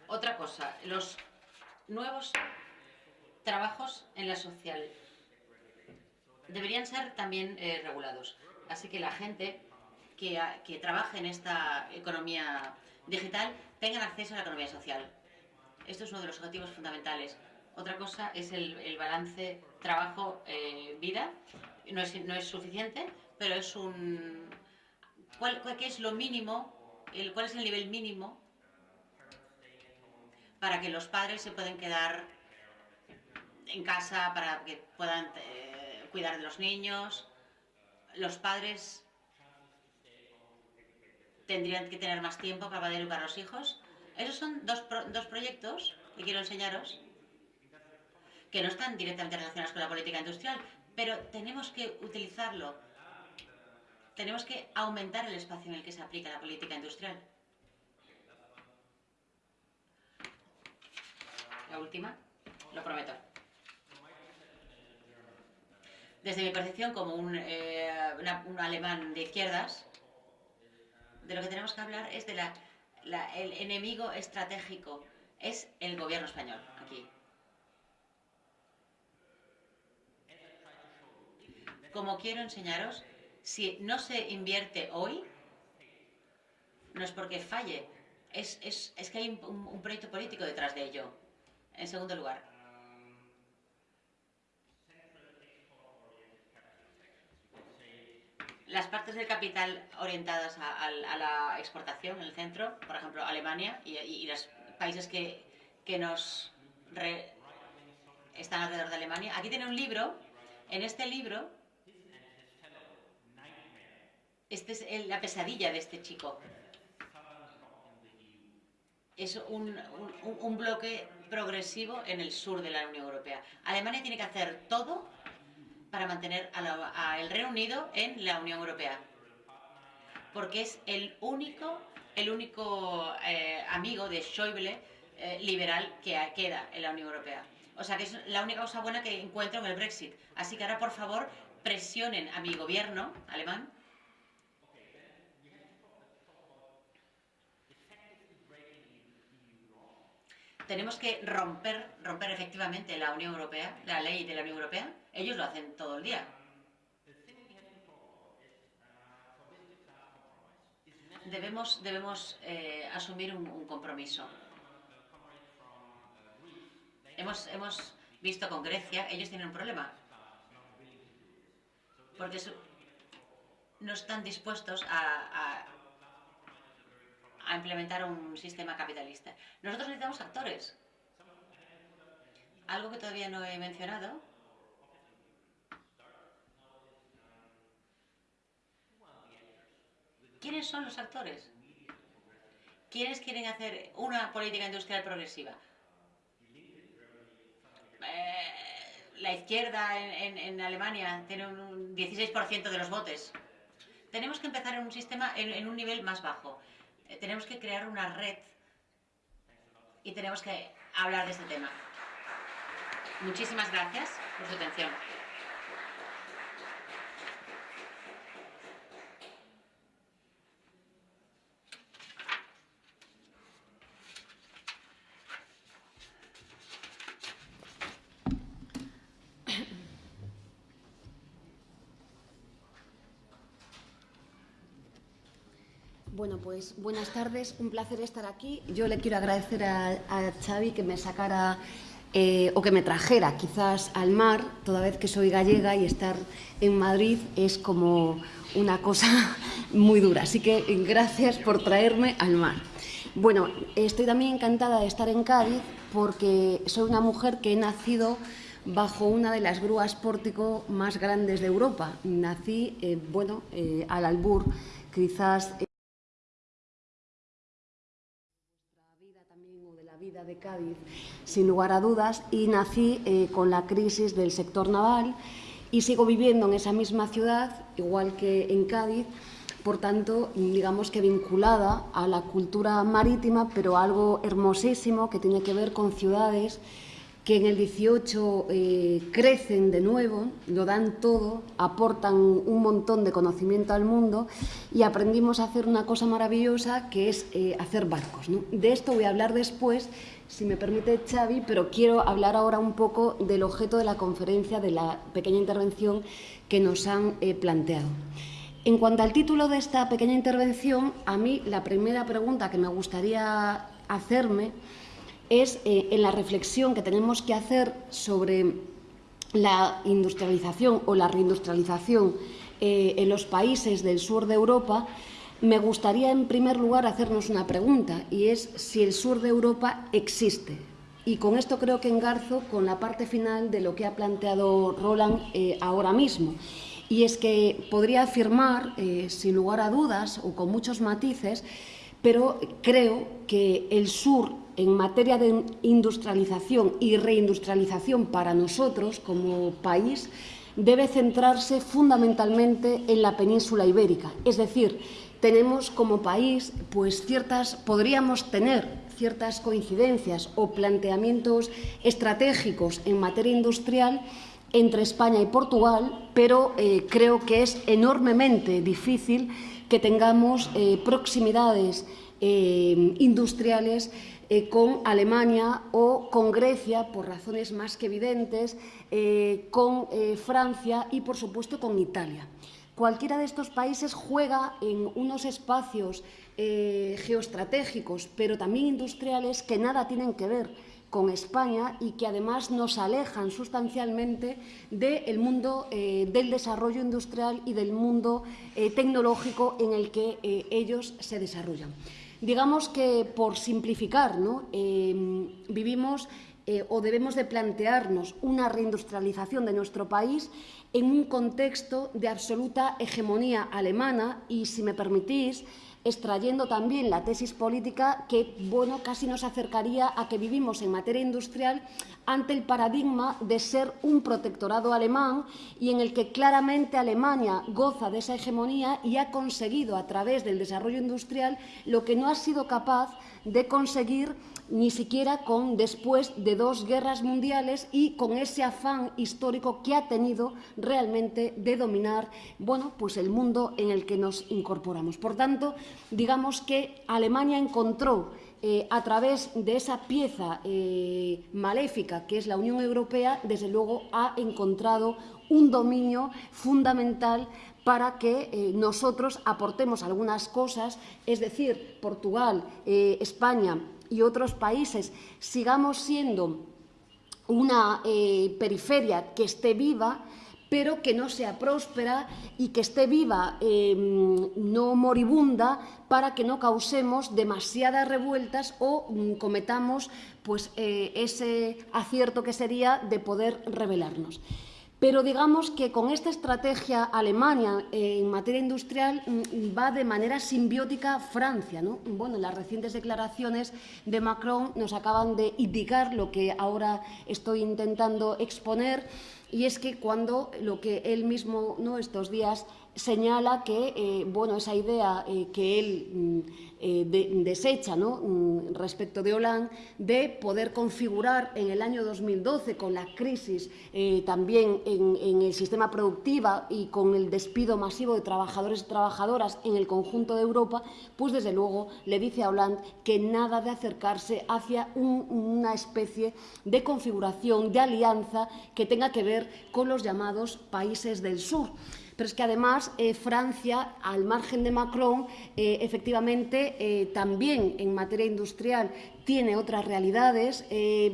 Otra cosa, los nuevos trabajos en la social deberían ser también eh, regulados. Así que la gente que, que trabaje en esta economía digital tengan acceso a la economía social. Esto es uno de los objetivos fundamentales. Otra cosa es el, el balance trabajo-vida. no, es, no es suficiente, pero es un... ¿Cuál, cuál qué es lo mínimo? El, ¿Cuál es el nivel mínimo para que los padres se puedan quedar en casa, para que puedan eh, cuidar de los niños? Los padres tendrían que tener más tiempo para poder educar a los hijos. Esos son dos, pro, dos proyectos que quiero enseñaros que no están directamente relacionados con la política industrial, pero tenemos que utilizarlo. Tenemos que aumentar el espacio en el que se aplica la política industrial. La última, lo prometo. Desde mi percepción como un, eh, un alemán de izquierdas, de lo que tenemos que hablar es de la, el enemigo estratégico, es el gobierno español aquí. como quiero enseñaros, si no se invierte hoy, no es porque falle, es, es, es que hay un, un, proyecto político detrás de ello. En segundo lugar, las partes del capital orientadas a, a, a, la exportación en el centro, por ejemplo, Alemania y, y, y los países que, que nos re, están alrededor de Alemania. Aquí tiene un libro. En este libro esta es el, la pesadilla de este chico. Es un, un, un, bloque progresivo en el sur de la Unión Europea. Alemania tiene que hacer todo para mantener al Reino Unido en la Unión Europea. Porque es el único, el único eh, amigo de Schäuble eh, liberal que queda en la Unión Europea. O sea que es la única cosa buena que encuentro en el Brexit. Así que ahora, por favor, presionen a mi gobierno alemán tenemos que romper, romper efectivamente la Unión Europea, la ley de la Unión Europea. Ellos lo hacen todo el día. Debemos, debemos eh, asumir un, compromiso. Hemos, hemos visto con Grecia, ellos tienen un problema. Porque no están dispuestos a a implementar un sistema capitalista. Nosotros necesitamos actores. Algo que todavía no he mencionado. ¿Quiénes son los actores? ¿Quiénes quieren hacer una política industrial progresiva? Eh, la izquierda en, Alemania tiene un 16% de los votos. Tenemos que empezar en un sistema en un nivel más bajo. Eh, tenemos que crear una red y tenemos que hablar de este tema. Muchísimas gracias por su atención. Bueno, pues buenas tardes, un placer estar aquí. Yo le quiero agradecer a, Xavi que me sacara eh, o que me trajera quizás al mar, toda vez que soy gallega y estar en Madrid es como una cosa muy dura. Así que gracias por traerme al mar. Bueno, estoy también encantada de estar en Cádiz porque soy una mujer que he nacido bajo una de las grúas pórtico más grandes de Europa. Nací, eh, bueno, eh, al albur, quizás... de Cádiz, sin lugar a dudas, y nací eh, con la crisis del sector naval y sigo viviendo en esa misma ciudad, igual que en Cádiz, por tanto, digamos que vinculada a la cultura marítima, pero algo hermosísimo que tiene que ver con ciudades que en el 18 eh, crecen de nuevo, lo dan todo, aportan un montón de conocimiento al mundo y aprendimos a hacer una cosa maravillosa que es eh, hacer barcos. De esto voy a hablar después, si me permite Xavi, pero quiero hablar ahora un poco del objeto de la conferencia, de la pequeña intervención que nos han eh, planteado. En cuanto al título de esta pequeña intervención, a mí la primera pregunta que me gustaría hacerme es eh, en la reflexión que tenemos que hacer sobre la industrialización o la reindustrialización eh, en los países del sur de Europa, me gustaría en primer lugar hacernos una pregunta y es si el sur de Europa existe. Y con esto creo que engarzo con la parte final de lo que ha planteado Roland eh, ahora mismo. Y es que podría afirmar, sin lugar a dudas o con muchos matices, pero creo que el sur en materia de industrialización y reindustrialización para nosotros como país debe centrarse fundamentalmente en la península ibérica. Es decir, tenemos como país pues ciertas, podríamos tener ciertas coincidencias o planteamientos estratégicos en materia industrial entre España y Portugal, pero eh, creo que es enormemente difícil que tengamos eh, proximidades eh, industriales eh, con Alemania o con Grecia, por razones más que evidentes, eh, con eh, Francia y, por supuesto, con Italia. Cualquiera de estos países juega en unos espacios geoestratégicos, pero también industriales, que nada tienen que ver con España y que además nos alejan sustancialmente del mundo del desarrollo industrial y del mundo tecnológico en el que ellos se desarrollan. Digamos que, por simplificar, ¿no? eh, vivimos eh, o debemos de plantearnos una reindustrialización de nuestro país en un contexto de absoluta hegemonía alemana y, si me permitís, extrayendo también la tesis política que bueno, casi nos acercaría a que vivimos en materia industrial ante el paradigma de ser un protectorado alemán y en el que claramente Alemania goza de esa hegemonía y ha conseguido a través del desarrollo industrial lo que no ha sido capaz de conseguir ni siquiera con después de dos guerras mundiales y con ese afán histórico que ha tenido realmente de dominar bueno, pues el mundo en el que nos incorporamos. Por tanto, digamos que Alemania encontró eh, a través de esa pieza eh, maléfica que es la Unión Europea, desde luego ha encontrado un dominio fundamental para que eh, nosotros aportemos algunas cosas, es decir, Portugal, España y otros países sigamos siendo una eh, periferia que esté viva, pero que no sea próspera y que esté viva, eh, no moribunda, para que no causemos demasiadas revueltas o mm, cometamos pues, eh, ese acierto que sería de poder rebelarnos. Pero digamos que con esta estrategia Alemania eh, en materia industrial mm, va de manera simbiótica Francia. ¿no? Bueno, las recientes declaraciones de Macron nos acaban de indicar lo que ahora estoy intentando exponer y es que cuando lo que él mismo ¿no? estos días señala que eh, bueno, esa idea eh, que él mm, eh, de, desecha mm, respecto de Hollande de poder configurar en el año 2012 con la crisis eh, también en, el sistema productivo y con el despido masivo de trabajadores y trabajadoras en el conjunto de Europa, pues desde luego le dice a Hollande que nada de acercarse hacia un, una especie de configuración, de alianza que tenga que ver con los llamados países del sur. Pero es que además eh, Francia, al margen de Macron, eh, efectivamente eh, también en materia industrial tiene otras realidades,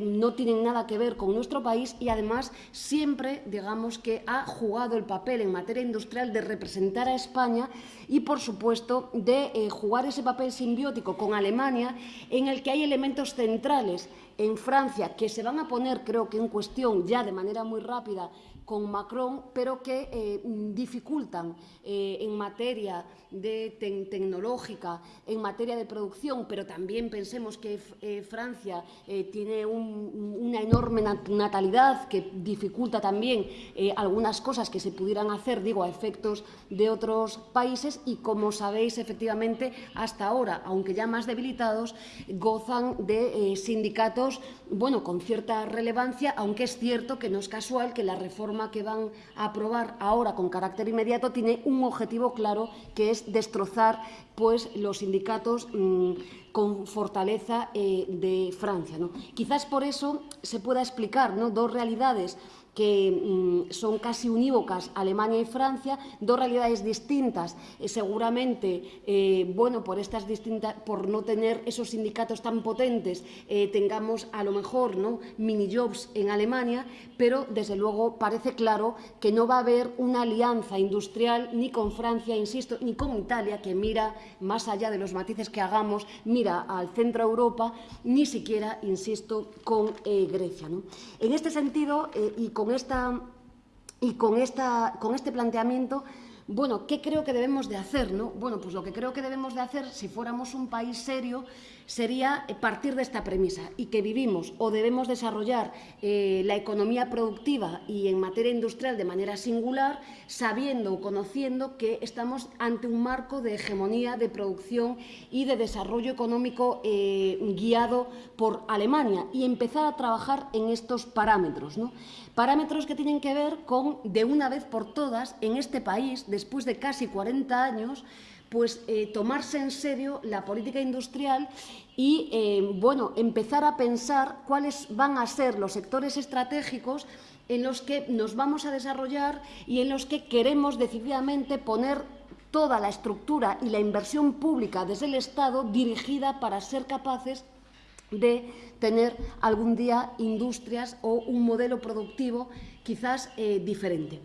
no tienen nada que ver con nuestro país y además siempre, digamos, que ha jugado el papel en materia industrial de representar a España y, por supuesto, de jugar ese papel simbiótico con Alemania en el que hay elementos centrales en Francia que se van a poner, creo que en cuestión ya de manera muy rápida con Macron, pero que eh, dificultan eh, en materia de te tecnológica, en materia de producción, pero también pensemos que eh, Francia tiene un, una enorme natalidad que dificulta también algunas cosas que se pudieran hacer, digo, a efectos de otros países. Y, como sabéis, efectivamente, hasta ahora, aunque ya más debilitados, gozan de sindicatos, bueno, con cierta relevancia, aunque es cierto que no es casual que la reforma norma que van a aprobar ahora con carácter inmediato tiene un objetivo claro, que es destrozar pues, los sindicatos mmm, con fortaleza eh, de Francia. ¿no? Quizás por eso se pueda explicar ¿no? dos realidades que mm, son casi unívocas Alemania y Francia, dos realidades distintas, eh, seguramente, eh, bueno, por estas distintas, por no tener esos sindicatos tan potentes, eh, tengamos a lo mejor ¿no? mini jobs en Alemania, pero desde luego parece claro que no va a haber una alianza industrial ni con Francia, insisto, ni con Italia, que mira más allá de los matices que hagamos, mira al centro Europa, ni siquiera, insisto, con Grecia. ¿no? En este sentido, y con con esta y con esta con este planteamiento bueno, ¿qué creo que debemos de hacer? No? Bueno, pues lo que creo que debemos de hacer, si fuéramos un país serio, sería eh, partir de esta premisa y que vivimos o debemos desarrollar eh, la economía productiva y en materia industrial de manera singular, sabiendo o conociendo que estamos ante un marco de hegemonía de producción y de desarrollo económico eh, guiado por Alemania y empezar a trabajar en estos parámetros. ¿no? Parámetros que tienen que ver con, de una vez por todas, en este país, después de casi 40 años, pues eh, tomarse en serio la política industrial y eh, bueno, empezar a pensar cuáles van a ser los sectores estratégicos en los que nos vamos a desarrollar y en los que queremos decididamente poner toda la estructura y la inversión pública desde el Estado dirigida para ser capaces de tener algún día industrias o un modelo productivo quizás eh, diferente.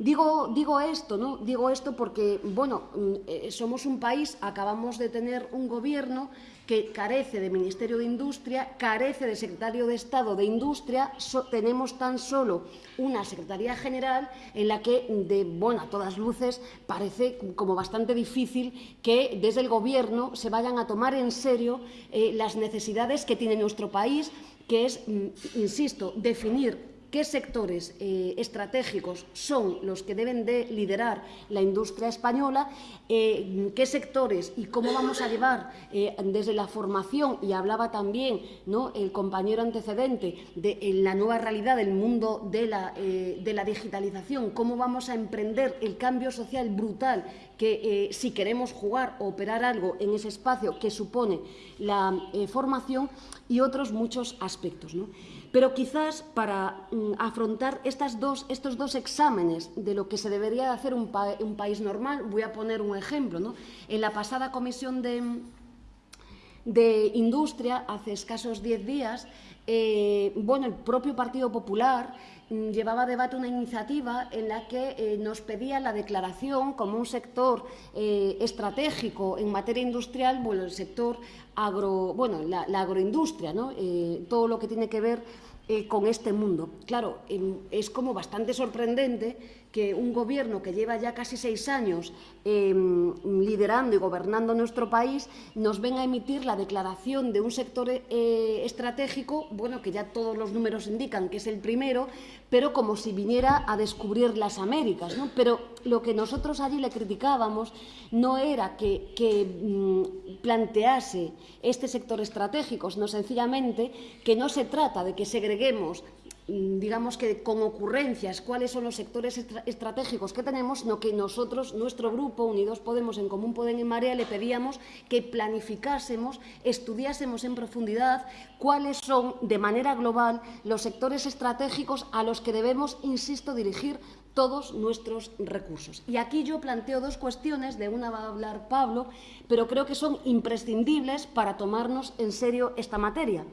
Digo, esto, ¿no? Digo esto porque, bueno, mm, eh, somos un país, acabamos de tener un gobierno que carece de Ministerio de Industria, carece de Secretario de Estado de Industria, tenemos tan solo una Secretaría General en la que, de, bueno, a todas luces, parece como bastante difícil que desde el Gobierno se vayan a tomar en serio eh, las necesidades que tiene nuestro país, que es, mm, insisto, definir qué sectores eh, estratégicos son los que deben de liderar la industria española, eh, qué sectores y cómo vamos a llevar eh, desde la formación, y hablaba también ¿no? el compañero antecedente de la nueva realidad del mundo de la, de la digitalización, cómo vamos a emprender el cambio social brutal que si queremos jugar o operar algo en ese espacio que supone la formación y otros muchos aspectos. ¿no? Pero quizás para mm, afrontar estos dos exámenes de lo que se debería de hacer un, un país normal, voy a poner un ejemplo. ¿no? En la pasada comisión de, Industria, hace escasos diez días, eh, bueno, el propio Partido Popular mm, llevaba a debate una iniciativa en la que eh, nos pedía la declaración como un sector eh, estratégico en materia industrial, bueno, el sector agro, bueno, la, agroindustria, ¿no? todo lo que tiene que ver con este mundo. Claro, es como bastante sorprendente que un gobierno que lleva ya casi seis años em, liderando y gobernando nuestro país nos venga a emitir la declaración de un sector eh, estratégico, bueno, que ya todos los números indican que es el primero, pero como si viniera a descubrir las Américas. ¿no? Pero lo que nosotros allí le criticábamos no era que, mm, plantease este sector estratégico, sino sencillamente que no se trata de que segreguemos digamos que con ocurrencias cuáles son los sectores estratégicos que tenemos, sino que nosotros, nuestro grupo, Unidos Podemos, en Común Podem y Marea, le pedíamos que planificásemos, estudiásemos en profundidad cuáles son, de manera global, los sectores estratégicos a los que debemos, insisto, dirigir todos nuestros recursos. Y aquí yo planteo dos cuestiones, de una va a hablar Pablo, pero creo que son imprescindibles para tomarnos en serio esta materia.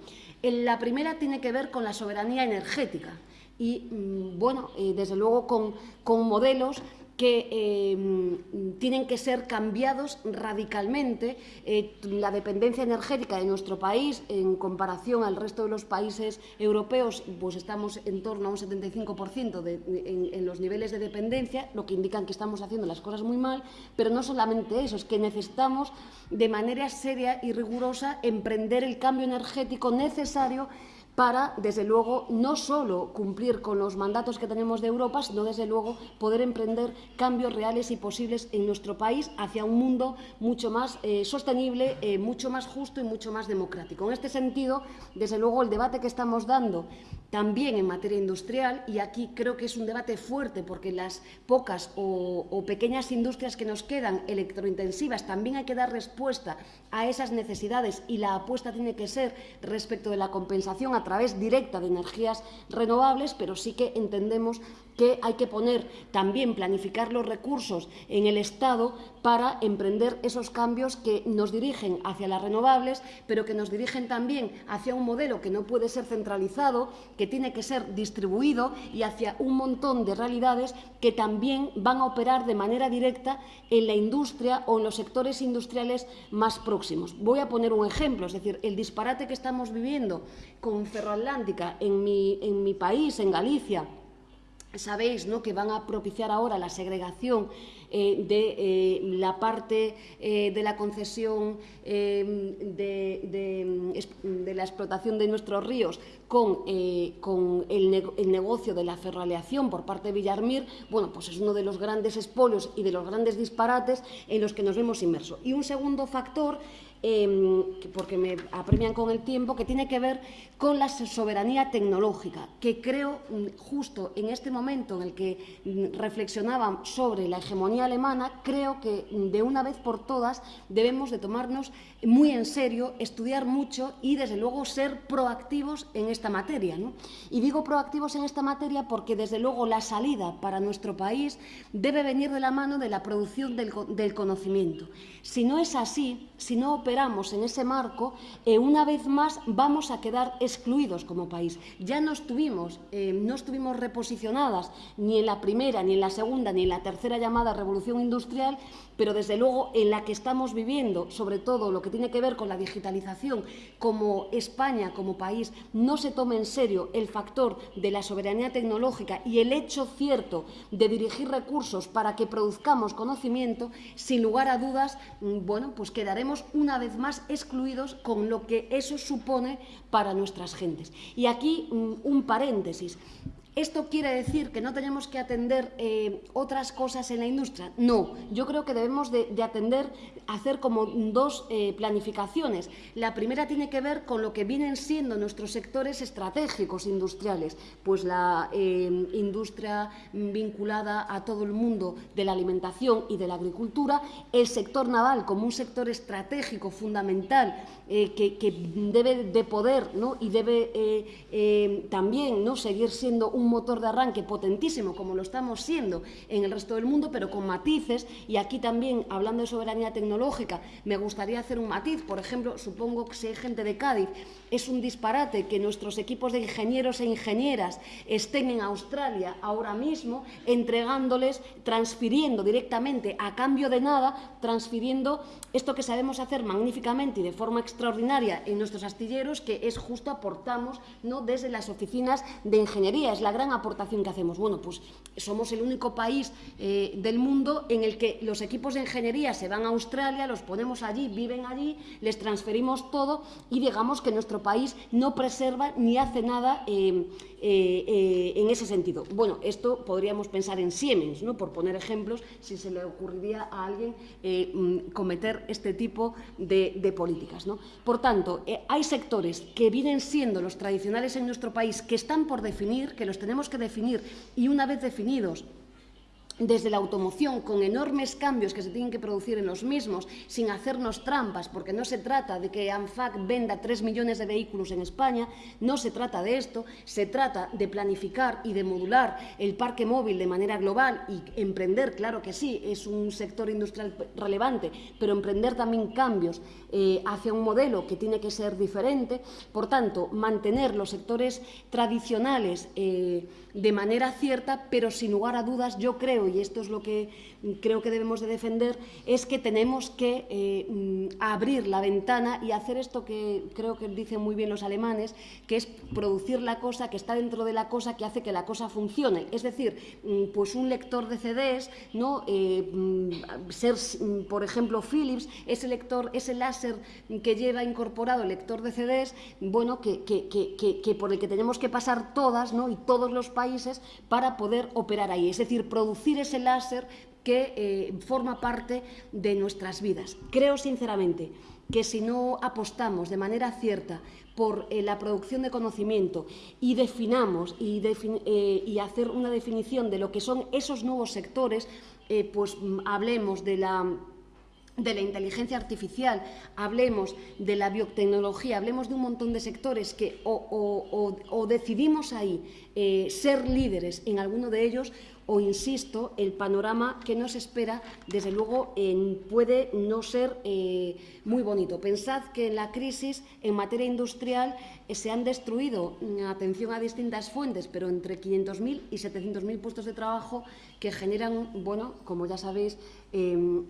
La primera tiene que ver con la soberanía energética y, mm, bueno, eh, desde luego con, con modelos que eh, tienen que ser cambiados radicalmente. Eh, la dependencia energética de nuestro país, en comparación al resto de los países europeos, pues estamos en torno a un 75% de, en, en, los niveles de dependencia, lo que indican que estamos haciendo las cosas muy mal, pero no solamente eso, es que necesitamos de manera seria y rigurosa emprender el cambio energético necesario para, desde luego, no solo cumplir con los mandatos que tenemos de Europa, sino, desde luego, poder emprender cambios reales y posibles en nuestro país hacia un mundo mucho más eh, sostenible, eh, mucho más justo y mucho más democrático. En este sentido, desde luego, el debate que estamos dando también en materia industrial, y aquí creo que es un debate fuerte porque las pocas o, o pequeñas industrias que nos quedan electrointensivas también hay que dar respuesta a esas necesidades y la apuesta tiene que ser respecto de la compensación a través directa de energías renovables, pero sí que entendemos que hay que poner también, planificar los recursos en el Estado para emprender esos cambios que nos dirigen hacia las renovables, pero que nos dirigen también hacia un modelo que no puede ser centralizado, que tiene que ser distribuido y hacia un montón de realidades que también van a operar de manera directa en la industria o en los sectores industriales más próximos. Voy a poner un ejemplo, es decir, el disparate que estamos viviendo con Ferroatlántica en mi, en mi país, en Galicia, sabéis ¿no? que van a propiciar ahora la segregación eh, de eh, la parte eh, de la concesión de, la explotación de nuestros ríos con, con el, el, negocio de la ferroaleación por parte de Villarmir, bueno, pues es uno de los grandes espolios y de los grandes disparates en los que nos vemos inmersos. Y un segundo factor eh, porque me apremian con el tiempo, que tiene que ver con la soberanía tecnológica, que creo mm, justo en este momento en el que mm, reflexionaban sobre la hegemonía alemana, creo que mm, de una vez por todas debemos de tomarnos muy en serio, estudiar mucho y desde luego ser proactivos en esta materia. ¿no? Y digo proactivos en esta materia porque desde luego la salida para nuestro país debe venir de la mano de la producción del, del conocimiento. Si no es así, si no operamos en ese marco, eh, una vez más vamos a quedar excluidos como país. Ya no estuvimos, eh, no estuvimos reposicionadas ni en la primera, ni en la segunda, ni en la tercera llamada revolución industrial, pero desde luego en la que estamos viviendo, sobre todo lo que tiene que ver con la digitalización, como España, como país, no se tome en serio el factor de la soberanía tecnológica y el hecho cierto de dirigir recursos para que produzcamos conocimiento, sin lugar a dudas, mm, bueno, pues quedaremos una vez más excluidos con lo que eso supone para nuestras gentes. Y aquí mm, un paréntesis. ¿Esto quiere decir que no tenemos que atender eh, otras cosas en la industria? No, yo creo que debemos de, de atender, hacer como dos eh, planificaciones. La primera tiene que ver con lo que vienen siendo nuestros sectores estratégicos industriales, pues la eh, industria vinculada a todo el mundo de la alimentación y de la agricultura, el sector naval como un sector estratégico fundamental que, que, debe de poder ¿no? y debe también ¿no? seguir siendo un motor de arranque potentísimo, como lo estamos siendo en el resto del mundo, pero con matices. Y aquí también, hablando de soberanía tecnológica, me gustaría hacer un matiz. Por ejemplo, supongo que si hay gente de Cádiz, es un disparate que nuestros equipos de ingenieros e ingenieras estén en Australia ahora mismo, entregándoles, transfiriendo directamente a cambio de nada, transfiriendo esto que sabemos hacer magníficamente y de forma extraordinaria en nuestros astilleros, que es justo aportamos ¿no? desde las oficinas de ingeniería. Es la gran aportación que hacemos. Bueno, pues somos el único país eh, del mundo en el que los equipos de ingeniería se van a Australia, los ponemos allí, viven allí, les transferimos todo y digamos que nuestro país no preserva ni hace nada eh, eh, eh, en ese sentido. Bueno, esto podríamos pensar en Siemens, ¿no? por poner ejemplos, si se le ocurriría a alguien eh, mm, cometer este tipo de, políticas. Por tanto, hay sectores que vienen siendo los tradicionales en nuestro país, que están por definir, que los tenemos que definir, y una vez definidos, desde la automoción, con enormes cambios que se tienen que producir en los mismos, sin hacernos trampas, porque no se trata de que ANFAC venda 3 millones de vehículos en España, no se trata de esto, se trata de planificar y de modular el parque móvil de manera global y emprender, claro que sí, es un sector industrial relevante, pero emprender también cambios eh, hacia un modelo que tiene que ser diferente, por tanto, mantener los sectores tradicionales eh, de manera cierta, pero sin lugar a dudas, yo creo, y esto es lo que creo que debemos de defender, es que tenemos que eh, mm, abrir la ventana y hacer esto que creo que dicen muy bien los alemanes, que es producir la cosa que está dentro de la cosa que hace que la cosa funcione. Es decir, mm, pues un lector de CDs, ¿no? Eh, mm, ser, por ejemplo, Philips, ese lector, ese láser que lleva incorporado el lector de CDs, bueno, que, que, que, que por el que tenemos que pasar todas, ¿no? Y todos los países para poder operar ahí. Es decir, producir ese láser que eh, forma parte de nuestras vidas. Creo sinceramente que si no apostamos de manera cierta por eh, la producción de conocimiento y definamos eh, y, hacer una definición de lo que son esos nuevos sectores, pues mm, hablemos de la de la inteligencia artificial, hablemos de la biotecnología, hablemos de un montón de sectores que o, decidimos ahí eh, ser líderes en alguno de ellos o, insisto, el panorama que nos espera, desde luego, puede no ser eh, muy bonito. Pensad que en la crisis en materia industrial eh, se han destruido, mm, atención a distintas fuentes, pero entre 500.000 y 700.000 puestos de trabajo que generan, bueno, como ya sabéis, em,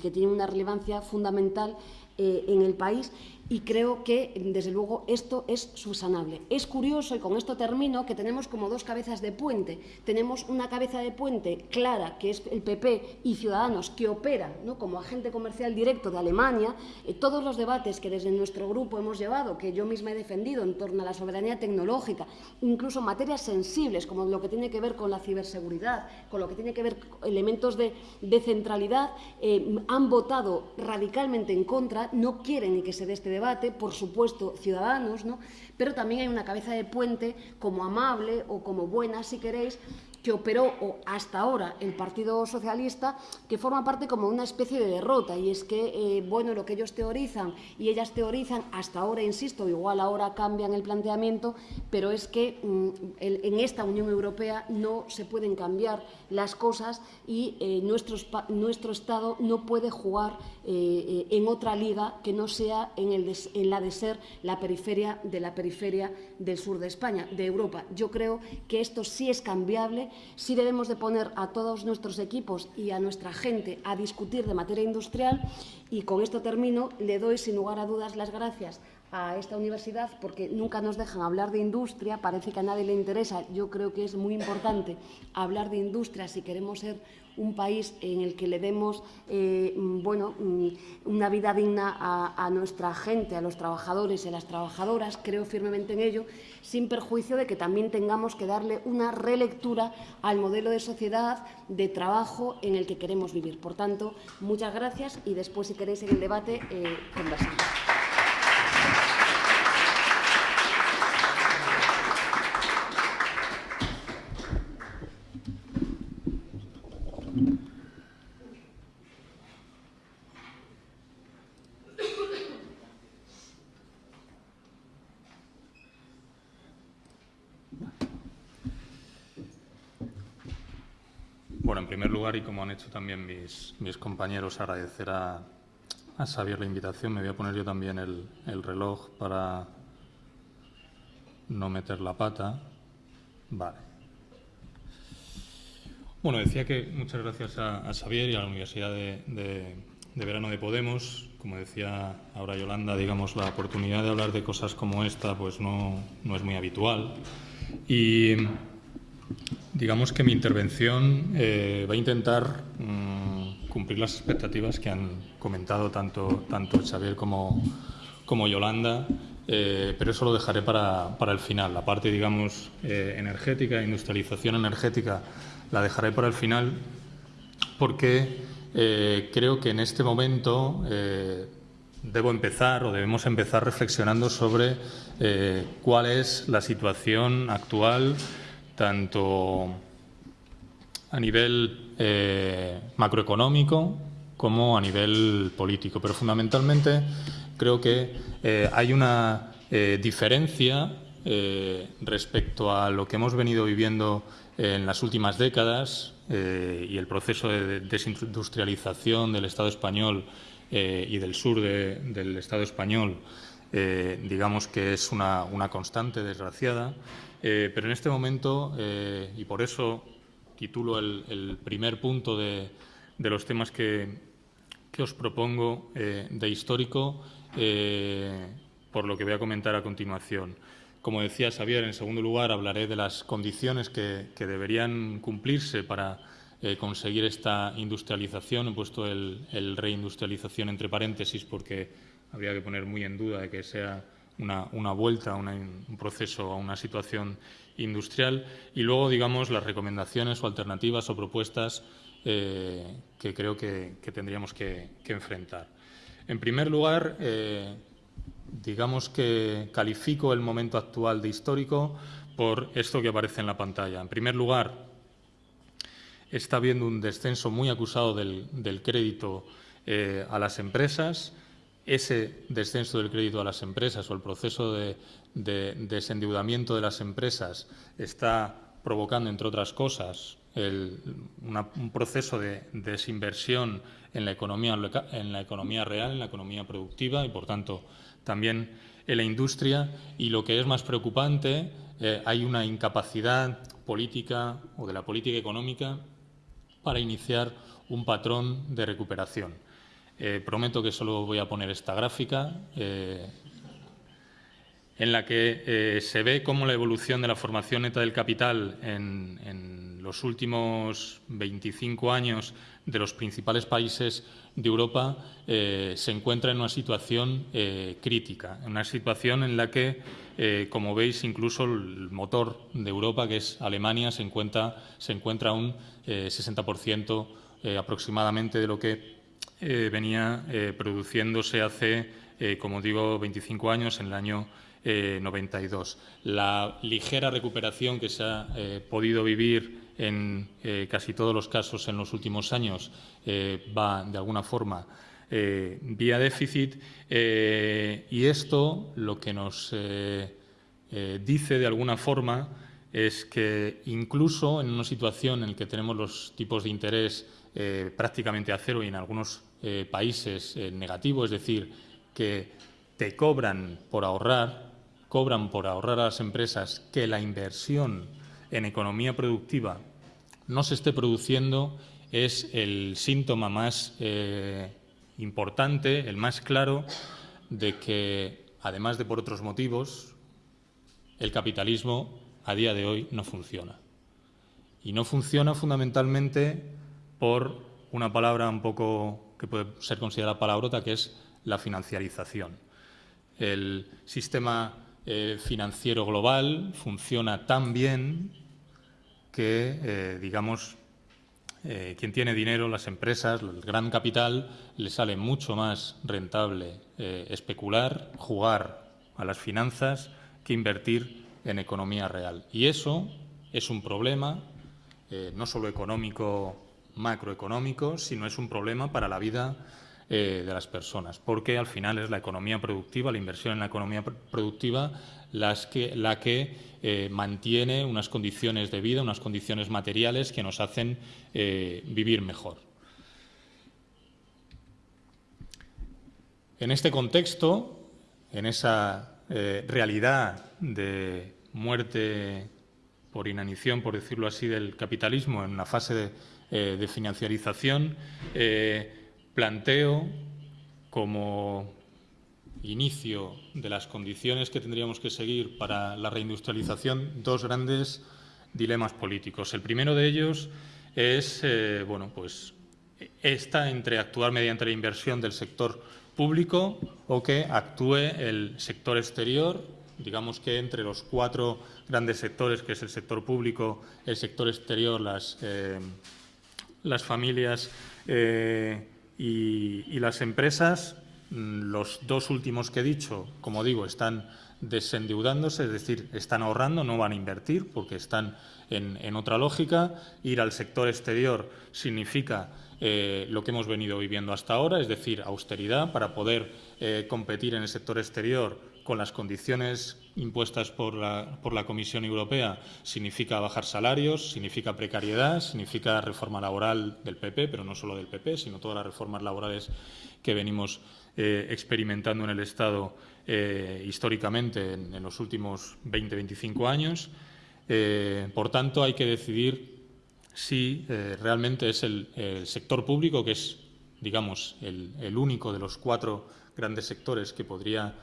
que tienen una relevancia fundamental en el país y creo que, desde luego, esto es subsanable. Es curioso, y con esto termino, que tenemos como dos cabezas de puente. Tenemos una cabeza de puente clara, que es el PP y Ciudadanos, que opera ¿no? como agente comercial directo de Alemania. Eh, todos los debates que desde nuestro grupo hemos llevado, que yo misma he defendido en torno a la soberanía tecnológica, incluso materias sensibles, como lo que tiene que ver con la ciberseguridad, con lo que tiene que ver con elementos de, de centralidad, eh, han votado radicalmente en contra, no quieren ni que se dé este debate, por supuesto, ciudadanos, ¿no? pero también hay una cabeza de puente como amable o como buena, si queréis, que operó hasta ahora el Partido Socialista, que forma parte como una especie de derrota. Y es que, eh, bueno, lo que ellos teorizan y ellas teorizan, hasta ahora, insisto, igual ahora cambian el planteamiento, pero es que mm, en esta Unión Europea no se pueden cambiar las cosas y eh, nuestro, nuestro Estado no puede jugar eh, en otra liga que no sea en, el en la de ser la periferia de la periferia del sur de España, de Europa. Yo creo que esto sí es cambiable sí debemos de poner a todos nuestros equipos y a nuestra gente a discutir de materia industrial y con esto termino. Le doy sin lugar a dudas las gracias a esta universidad porque nunca nos dejan hablar de industria, parece que a nadie le interesa. Yo creo que es muy importante hablar de industria si queremos ser un país en el que le demos eh, bueno, mm, una vida digna a, nuestra gente, a los trabajadores y a las trabajadoras, creo firmemente en ello, sin perjuicio de que también tengamos que darle una relectura al modelo de sociedad, de trabajo en el que queremos vivir. Por tanto, muchas gracias y después, si queréis, en el debate eh, conversamos. y como han hecho también mis, compañeros, agradecer a, a Xavier la invitación. Me voy a poner yo también el, el reloj para no meter la pata. Vale. Bueno, decía que muchas gracias a, a Xavier y a la Universidad de, de, de, Verano de Podemos. Como decía ahora Yolanda, digamos, la oportunidad de hablar de cosas como esta pues no, no es muy habitual. Y Digamos que mi intervención eh, va a intentar mm, cumplir las expectativas que han comentado tanto, tanto Xavier como, como Yolanda, eh, pero eso lo dejaré para, para, el final. La parte, digamos, eh, energética, industrialización energética, la dejaré para el final porque creo que en este momento debo empezar o debemos empezar reflexionando sobre cuál es la situación actual tanto a nivel eh, macroeconómico como a nivel político. Pero fundamentalmente creo que eh, hay una eh, diferencia respecto a lo que hemos venido viviendo en las últimas décadas y el proceso de desindustrialización del Estado español y del sur del Estado español, digamos que es una, una constante desgraciada. Eh, pero en este momento, eh, y por eso titulo el, primer punto de, los temas que, os propongo eh, de histórico, por lo que voy a comentar a continuación. Como decía Xavier, en segundo lugar hablaré de las condiciones que, deberían cumplirse para conseguir esta industrialización. He puesto el, el, reindustrialización entre paréntesis porque habría que poner muy en duda de que sea una, vuelta, un proceso a una situación industrial y luego, digamos, las recomendaciones o alternativas o propuestas eh, que creo que, tendríamos que, enfrentar. En primer lugar, eh, digamos que califico el momento actual de histórico por esto que aparece en la pantalla. En primer lugar, está habiendo un descenso muy acusado del, crédito a las empresas. Ese descenso del crédito a las empresas o el proceso de, desendeudamiento de las empresas está provocando, entre otras cosas, un proceso de desinversión en la, economía, real, en la economía productiva y, por tanto, también en la industria. Y lo que es más preocupante, eh, hay una incapacidad política o de la política económica para iniciar un patrón de recuperación. Eh, prometo que solo voy a poner esta gráfica. Eh, en la que se ve cómo la evolución de la formación neta del capital en, los últimos 25 años de los principales países de Europa eh, se encuentra en una situación eh, crítica, en una situación en la que, eh, como veis, incluso el motor de Europa, que es Alemania, se encuentra, se encuentra un 60% aproximadamente de lo que venía produciéndose hace, como digo, 25 años, en el año 92. La ligera recuperación que se ha podido vivir en eh, casi todos los casos en los últimos años eh, va de alguna forma eh, vía déficit y esto lo que nos dice de alguna forma es que incluso en una situación en la que tenemos los tipos de interés prácticamente a cero y en algunos países negativo, es decir, que te cobran por ahorrar, cobran por ahorrar a las empresas que la inversión en economía productiva no se esté produciendo es el síntoma más eh, importante, el más claro, de que, además de por otros motivos, el capitalismo a día de hoy no funciona. Y no funciona fundamentalmente por una palabra un poco que puede ser considerada palabrota, que es la financiarización. El sistema eh, financiero global funciona tan bien que, eh, digamos, eh, quien tiene dinero, las empresas, el gran capital, le sale mucho más rentable especular, jugar a las finanzas, que invertir en economía real. Y eso es un problema no solo económico, macroeconómico, sino es un problema para la vida de las personas, porque al final es la economía productiva, la inversión en la economía productiva la que eh, mantiene unas condiciones de vida, unas condiciones materiales que nos hacen eh, vivir mejor. En este contexto, en esa eh, realidad de muerte por inanición, por decirlo así, del capitalismo en la fase de, de financiarización, planteo como inicio de las condiciones que tendríamos que seguir para la reindustrialización dos grandes dilemas políticos. El primero de ellos es, eh, bueno, pues esta entre actuar mediante la inversión del sector público o que actúe el sector exterior, digamos que entre los cuatro grandes sectores, que es el sector público, el sector exterior, las, eh, las familias eh, y las empresas, Mm, los dos últimos que he dicho, como digo, están desendeudándose, es decir, están ahorrando, no van a invertir porque están en, otra lógica. Ir al sector exterior significa eh, lo que hemos venido viviendo hasta ahora, es decir, austeridad para poder eh, competir en el sector exterior con las condiciones impuestas por la, Comisión Europea significa bajar salarios, significa precariedad, significa reforma laboral del PP, pero no solo del PP, sino todas las reformas laborales que venimos eh, experimentando en el Estado eh, históricamente en, los últimos 20-25 años. Eh, por tanto, hay que decidir si realmente es el, sector público, que es, digamos, el, único de los cuatro grandes sectores que podría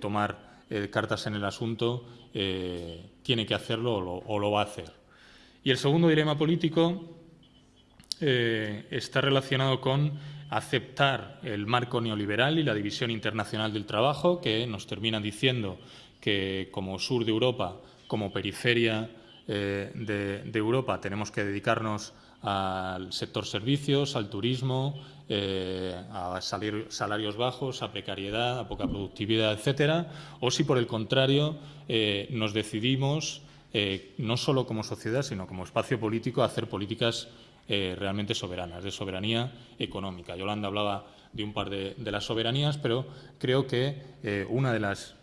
tomar cartas en el asunto, tiene que hacerlo o lo, va a hacer. Y el segundo dilema político está relacionado con aceptar el marco neoliberal y la división internacional del trabajo, que nos terminan diciendo que como sur de Europa, como periferia eh, de, Europa, tenemos que dedicarnos al sector servicios, al turismo, eh, a salir, salarios bajos, a precariedad, a poca productividad, etcétera, o si por el contrario eh, nos decidimos, no solo como sociedad, sino como espacio político, hacer políticas realmente soberanas, de soberanía económica. Yolanda hablaba de un par de, las soberanías, pero creo que una de las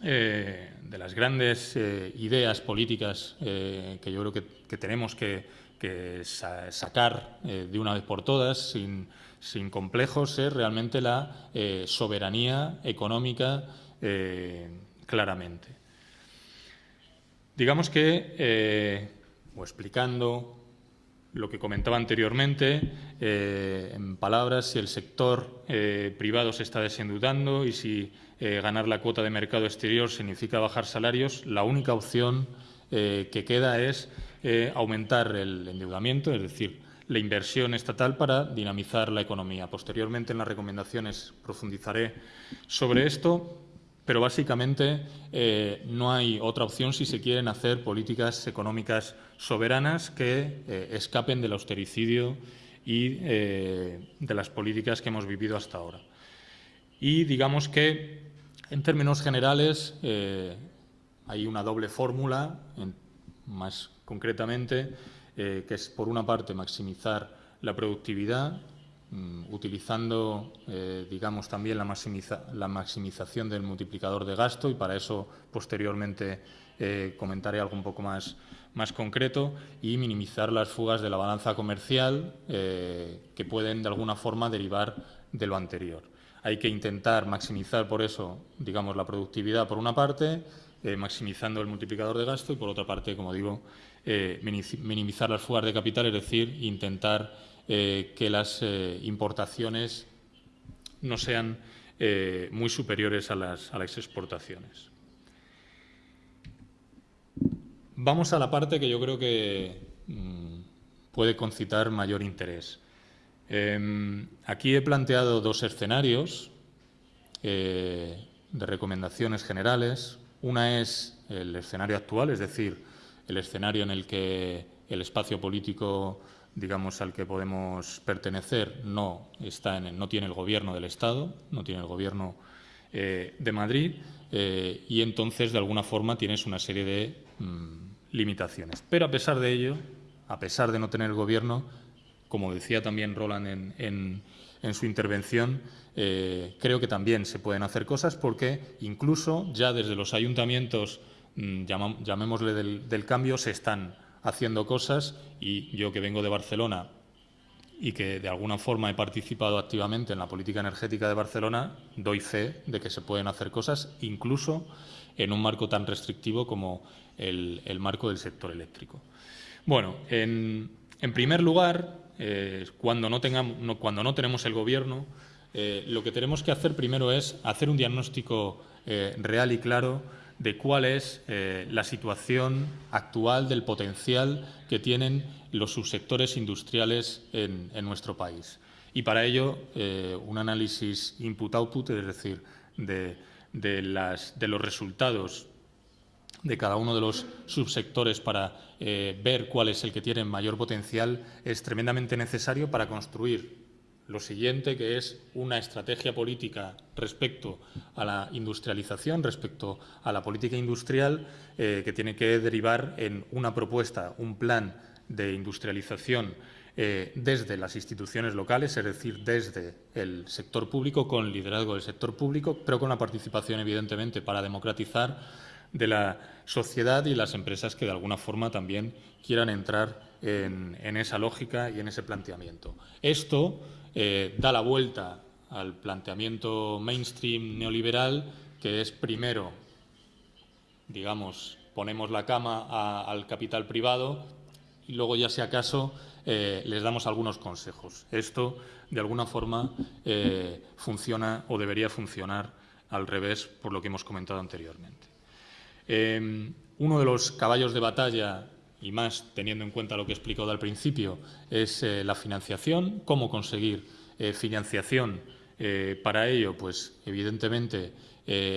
de las grandes ideas políticas que yo creo que, tenemos que, sacar de una vez por todas, sin, sin complejos, es realmente la eh, soberanía económica eh, claramente. Digamos que, eh, o explicando lo que comentaba anteriormente, en palabras, si el sector privado se está desendeudando y si ganar la cuota de mercado exterior significa bajar salarios, la única opción que queda es aumentar el endeudamiento, es decir, la inversión estatal para dinamizar la economía. Posteriormente, en las recomendaciones, profundizaré sobre esto, pero básicamente eh, no hay otra opción si se quieren hacer políticas económicas soberanas que eh, escapen del austericidio y eh, de las políticas que hemos vivido hasta ahora. Y digamos que, en términos generales, hay una doble fórmula, más concretamente, eh, que es, por una parte, maximizar la productividad, mm, utilizando, eh, digamos, también la, la, maximización del multiplicador de gasto y para eso, posteriormente, eh, comentaré algo un poco más, más concreto y minimizar las fugas de la balanza comercial que pueden, de alguna forma, derivar de lo anterior. Hay que intentar maximizar, por eso, digamos, la productividad por una parte, maximizando el multiplicador de gasto y, por otra parte, como digo, eh, minimizar las fugas de capital, es decir, intentar eh, que las eh, importaciones no sean muy superiores a las, exportaciones. Vamos a la parte que yo creo que mm, puede concitar mayor interés. Em, aquí he planteado dos escenarios de recomendaciones generales. Una es el escenario actual, es decir, el escenario en el que el espacio político digamos, al que podemos pertenecer no, está en no tiene el gobierno del Estado, no tiene el gobierno eh, de Madrid eh, y entonces, de alguna forma, tienes una serie de mm, limitaciones. Pero a pesar de ello, a pesar de no tener el gobierno, como decía también Roland en, en, su intervención, eh, creo que también se pueden hacer cosas porque incluso ya desde los ayuntamientos Mm, llamémosle del, cambio, se están haciendo cosas y yo que vengo de Barcelona y que de alguna forma he participado activamente en la política energética de Barcelona, doy fe de que se pueden hacer cosas incluso en un marco tan restrictivo como el, marco del sector eléctrico. Bueno, en, primer lugar, eh, cuando, no tengamos, cuando no tenemos el Gobierno, eh, lo que tenemos que hacer primero es hacer un diagnóstico eh, real y claro de cuál es eh, la situación actual del potencial que tienen los subsectores industriales en, nuestro país. Y para ello, eh, un análisis input-output, es decir, de, los resultados de cada uno de los subsectores para eh, ver cuál es el que tiene mayor potencial, es tremendamente necesario para construir lo siguiente, que es una estrategia política respecto a la industrialización, respecto a la política industrial, eh, que tiene que derivar en una propuesta, un plan de industrialización eh, desde las instituciones locales, es decir, desde el sector público, con liderazgo del sector público, pero con la participación, evidentemente, para democratizar de la sociedad y las empresas que de alguna forma también quieran entrar en, esa lógica y en ese planteamiento. Esto eh, da la vuelta al planteamiento mainstream neoliberal, que es primero, digamos, ponemos la cama al capital privado y luego ya si acaso eh, les damos algunos consejos. Esto, de alguna forma, eh, funciona o debería funcionar al revés por lo que hemos comentado anteriormente. uno de los caballos de batalla y más teniendo en cuenta lo que he explicado al principio, es eh, la financiación, cómo conseguir eh, financiación eh, para ello, pues evidentemente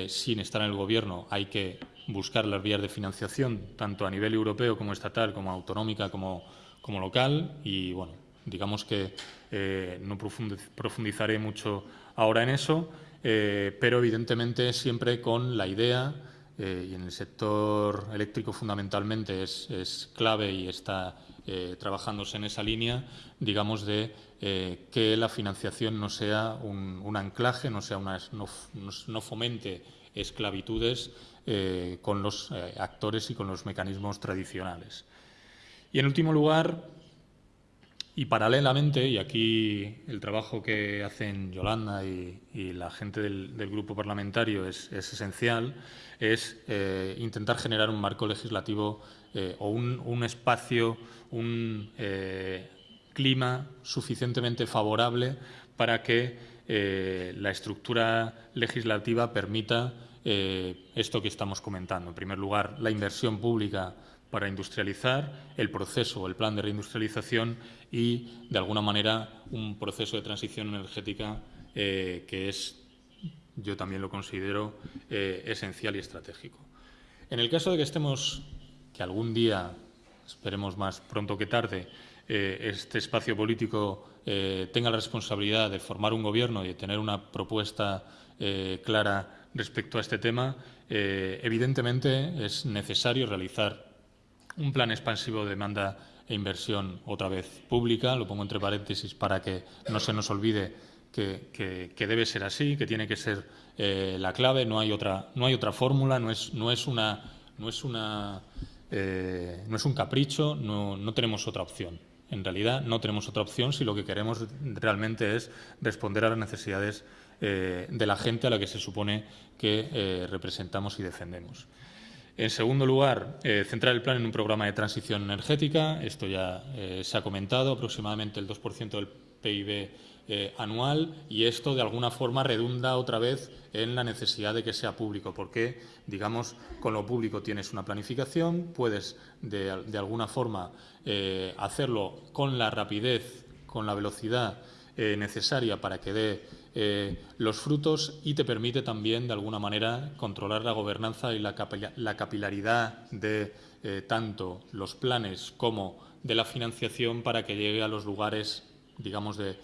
sin estar en el Gobierno hay que buscar las vías de financiación, tanto a nivel europeo como estatal, como autonómica, como, como local. Y bueno, digamos que no profundizaré mucho ahora en eso, pero evidentemente siempre con la idea eh, y en el sector eléctrico fundamentalmente es, clave y está trabajándose en esa línea, digamos, de que la financiación no sea un, anclaje, no, sea una, no fomente esclavitudes con los actores y con los mecanismos tradicionales. Y en último lugar, y paralelamente, y aquí el trabajo que hacen Yolanda y, la gente del, grupo parlamentario es, esencial, es eh, intentar generar un marco legislativo eh, o un, espacio, un eh, clima suficientemente favorable para que la estructura legislativa permita esto que estamos comentando. En primer lugar, la inversión pública para industrializar, el proceso, el plan de reindustrialización y, de alguna manera, un proceso de transición energética eh, que es, yo también lo considero, eh, esencial y estratégico. En el caso de que estemos, que algún día, esperemos más pronto que tarde, eh, este espacio político tenga la responsabilidad de formar un gobierno y de tener una propuesta clara respecto a este tema, evidentemente es necesario realizar un plan expansivo de demanda e inversión otra vez pública, lo pongo entre paréntesis para que no se nos olvide que, debe ser así, que tiene que ser eh, la clave, no hay otra, no hay otra fórmula, no es, no es una, no es una, eh, no es un capricho, no, no tenemos otra opción. En realidad no tenemos otra opción si lo que queremos realmente es responder a las necesidades eh, de la gente a la que se supone que representamos y defendemos. En segundo lugar, eh, centrar el plan en un programa de transición energética. Esto ya eh, se ha comentado, aproximadamente el 2% del PIB eh, anual y esto de alguna forma redunda otra vez en la necesidad de que sea público, porque, digamos, con lo público tienes una planificación, puedes de, alguna forma hacerlo con la rapidez, con la velocidad necesaria para que dé eh, los frutos y te permite también, de alguna manera, controlar la gobernanza y la, capilaridad de eh, tanto los planes como de la financiación para que llegue a los lugares, digamos, de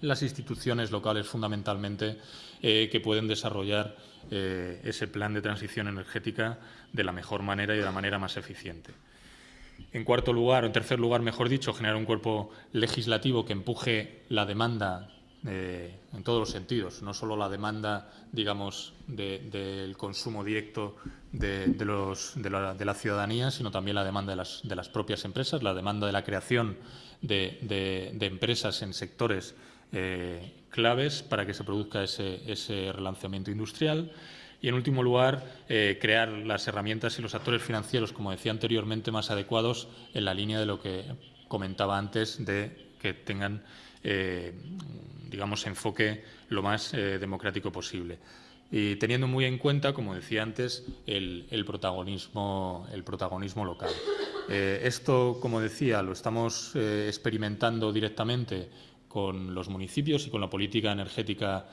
las instituciones locales fundamentalmente eh, que pueden desarrollar ese plan de transición energética de la mejor manera y de la manera más eficiente. En cuarto lugar, o en tercer lugar, mejor dicho, generar un cuerpo legislativo que empuje la demanda eh, en todos los sentidos, no solo la demanda, digamos, del consumo directo de, la, ciudadanía, sino también la demanda de las, propias empresas, la demanda de la creación de, empresas en sectores eh, claves para que se produzca ese, relanzamiento industrial. Y, en último lugar, eh, crear las herramientas y los actores financieros, como decía anteriormente, más adecuados en la línea de lo que comentaba antes, de que tengan digamos, enfoque lo más eh, democrático posible. Y teniendo muy en cuenta, como decía antes, el, protagonismo, el protagonismo local. Eh, esto, como decía, lo estamos eh, experimentando directamente con los municipios y con la política energética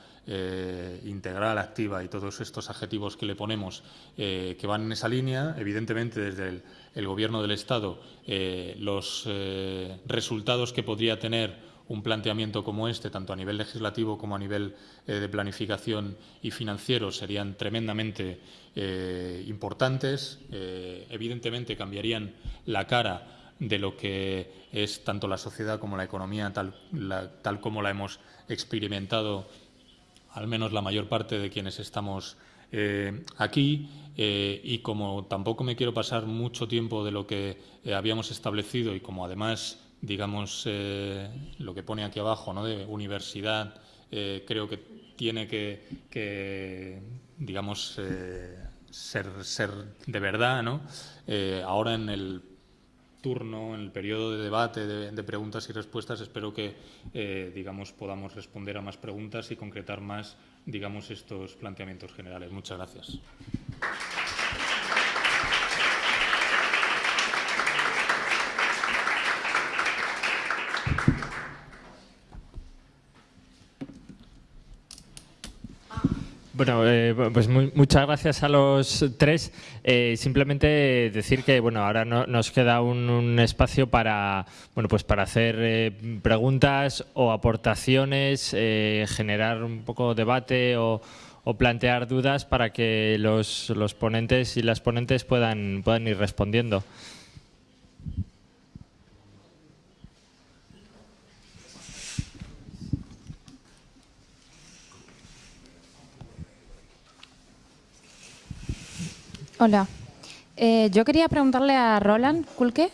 integral, activa y todos estos adjetivos que le ponemos que van en esa línea. Evidentemente, desde el, el Gobierno del Estado, los resultados que podría tener un planteamiento como este, tanto a nivel legislativo como a nivel eh, de planificación y financiero, serían tremendamente eh, importantes. Eh, evidentemente cambiarían la cara de lo que es tanto la sociedad como la economía, tal, tal como la hemos experimentado, al menos la mayor parte de quienes estamos aquí. y como tampoco me quiero pasar mucho tiempo de lo que habíamos establecido y como además digamos, eh, lo que pone aquí abajo, ¿no? de universidad, eh, creo que tiene que, digamos, eh, ser, ser, de verdad. ¿no? ahora en el turno, en el periodo de debate, de, de preguntas y respuestas, espero que, digamos, podamos responder a más preguntas y concretar más, digamos, estos planteamientos generales. Muchas gracias. Bueno, eh, pues muchas gracias a los tres. Eh, simplemente decir que bueno, ahora nos queda un, espacio para bueno, pues para hacer eh, preguntas o aportaciones, generar un poco debate o, plantear dudas para que los, los, ponentes y las ponentes puedan, puedan ir respondiendo. Hola. Eh, yo quería preguntarle a Roland Kulke,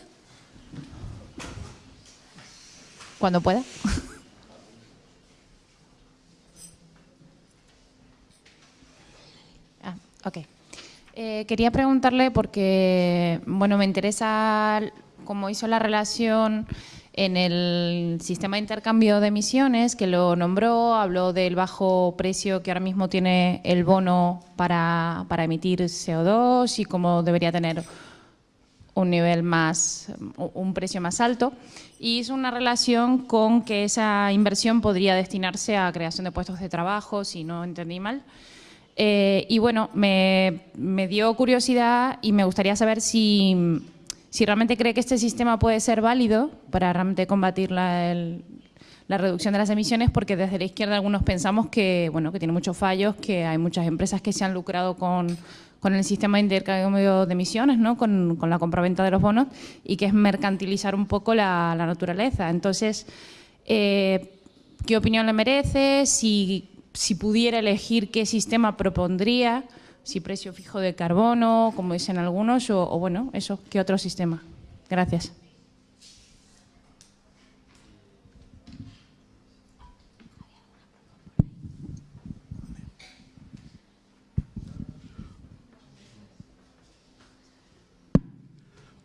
cuando pueda. ah, ok. Eh, quería preguntarle porque, bueno, me interesa cómo hizo la relación en el sistema de intercambio de emisiones, que lo nombró, habló del bajo precio que ahora mismo tiene el bono para, para emitir CO2 y cómo debería tener un nivel más, un precio más alto, y hizo una relación con que esa inversión podría destinarse a creación de puestos de trabajo, si no entendí mal. Eh, y bueno, me, me dio curiosidad y me gustaría saber si si realmente cree que este sistema puede ser válido para realmente combatir la, la reducción de las emisiones, porque desde la izquierda algunos pensamos que, bueno, que tiene muchos fallos, que hay muchas empresas que se han lucrado con, con el sistema de intercambio de emisiones, ¿no? con, con la compraventa de los bonos, y que es mercantilizar un poco la, la naturaleza. Entonces, eh, ¿qué opinión le merece? Si, si pudiera elegir qué sistema propondría, si precio fijo de carbono, como dicen algunos, o, o bueno, eso, ¿qué otro sistema? Gracias.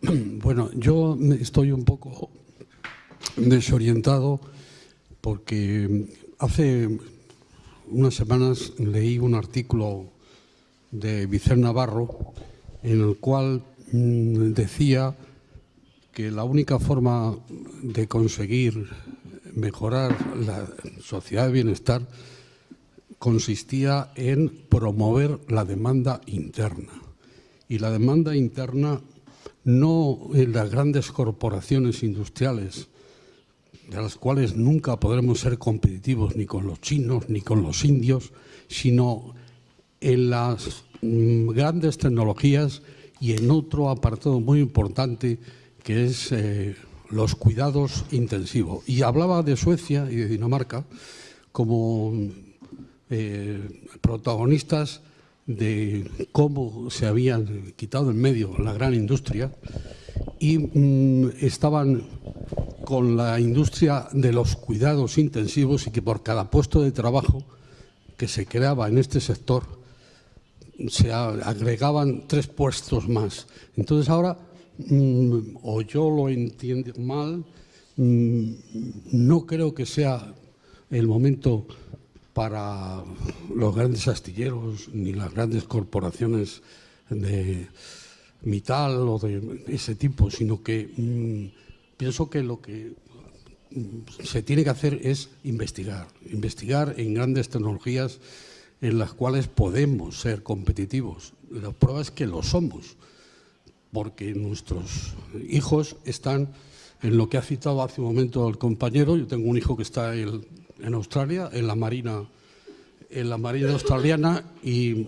Bueno, yo estoy un poco desorientado porque hace unas semanas leí un artículo de Vicente Navarro, en el cual mm, decía que la única forma de conseguir mejorar la sociedad de bienestar consistía en promover la demanda interna. Y la demanda interna no en las grandes corporaciones industriales, de las cuales nunca podremos ser competitivos ni con los chinos ni con los indios, sino en las grandes tecnologías y en otro apartado muy importante que es eh, los cuidados intensivos. Y hablaba de Suecia y de Dinamarca como eh, protagonistas de cómo se habían quitado en medio la gran industria y mm, estaban con la industria de los cuidados intensivos y que por cada puesto de trabajo que se creaba en este sector se agregaban tres puestos más. Entonces ahora, mm, o yo lo entiendo mal, mm, no creo que sea el momento para los grandes astilleros ni las grandes corporaciones de Mital o de ese tipo, sino que mm, pienso que lo que se tiene que hacer es investigar, investigar en grandes tecnologías en las cuales podemos ser competitivos. La prueba es que lo somos, porque nuestros hijos están en lo que ha citado hace un momento el compañero. Yo tengo un hijo que está en, Australia, en la Marina, en la Marina australiana, y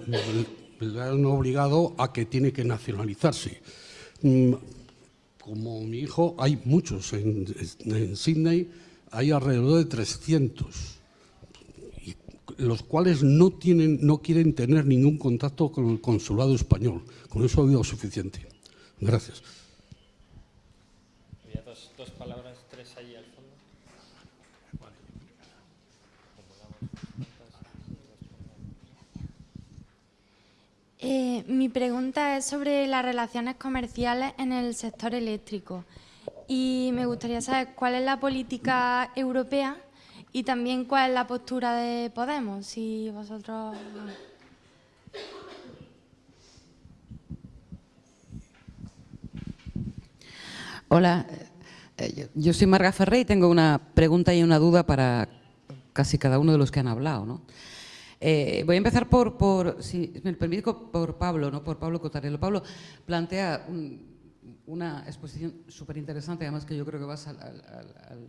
le han obligado a que tiene que nacionalizarse. Mm, como mi hijo, hay muchos en, en Sydney, hay alrededor de 300 los cuales no, tienen, no quieren tener ningún contacto con el consulado español. Con eso ha habido suficiente. Gracias. Había dos, dos palabras, tres allí al fondo. Eh, mi pregunta es sobre las relaciones comerciales en el sector eléctrico y me gustaría saber cuál es la política europea y también cuál es la postura de Podemos, si vosotros... Hola, eh, yo soy Marga Ferré y tengo una pregunta y una duda para casi cada uno de los que han hablado. ¿no? Eh, voy a empezar por, por, si me permito, por Pablo, ¿no? por Pablo Cotarello. Pablo plantea una exposición súper interesante, además que yo creo que vas al al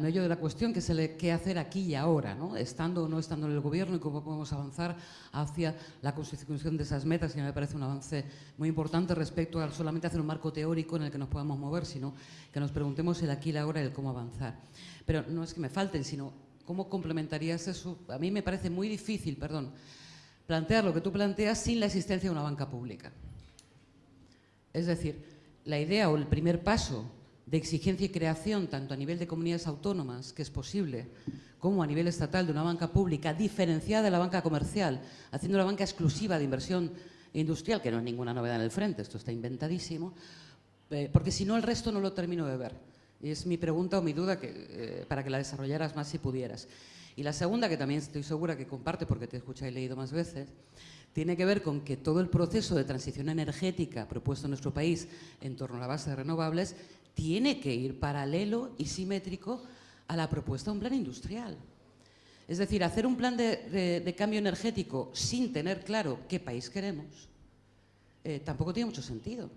medio de la cuestión, que es qué hacer aquí y ahora, ¿no? estando o no estando en el gobierno y cómo podemos avanzar hacia la consecución de esas metas, que me parece un avance muy importante respecto a solamente hacer un marco teórico en el que nos podamos mover, sino que nos preguntemos el aquí y la ahora y el cómo avanzar. Pero no es que me falten, sino cómo complementarías eso. A mí me parece muy difícil, perdón, plantear lo que tú planteas sin la existencia de una banca pública. Es decir, la idea o el primer paso de exigencia y creación, tanto a nivel de comunidades autónomas, que es posible, como a nivel estatal de una banca pública diferenciada de la banca comercial, haciendo la banca exclusiva de inversión industrial, que no es ninguna novedad en el frente, esto está inventadísimo, eh, porque si no el resto no lo termino de ver. Y es mi pregunta o mi duda que, eh, para que la desarrollaras más si pudieras. Y la segunda, que también estoy segura que comparte porque te he escuchado y leído más veces, tiene que ver con que todo el proceso de transición energética propuesto en nuestro país en torno a la base de renovables tiene que ir paralelo y simétrico a la propuesta de un plan industrial. Es decir, hacer un plan de, cambio energético sin tener claro qué país queremos eh, tampoco tiene mucho sentido.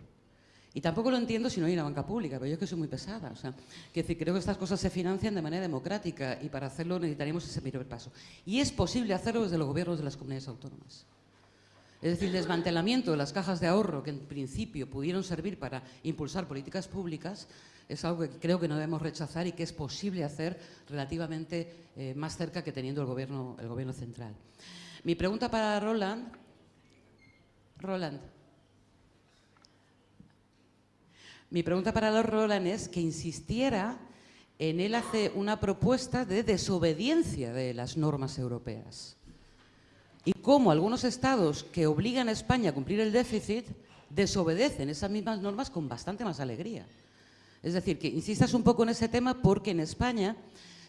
Y tampoco lo entiendo si no hay una banca pública, pero yo es que soy muy pesada. O sea, que creo que estas cosas se financian de manera democrática y para hacerlo necesitaríamos ese primer paso. Y es posible hacerlo desde los gobiernos de las comunidades autónomas. Es decir, el desmantelamiento de las cajas de ahorro que en principio pudieron servir para impulsar políticas públicas es algo que creo que no debemos rechazar y que es posible hacer relativamente eh, más cerca que teniendo el gobierno, el gobierno central. Mi pregunta para Roland. Roland. Mi pregunta para Roland es que insistiera en él hace una propuesta de desobediencia de las normas europeas y cómo algunos estados que obligan a España a cumplir el déficit desobedecen esas mismas normas con bastante más alegría. Es decir, que insistas un poco en ese tema porque en España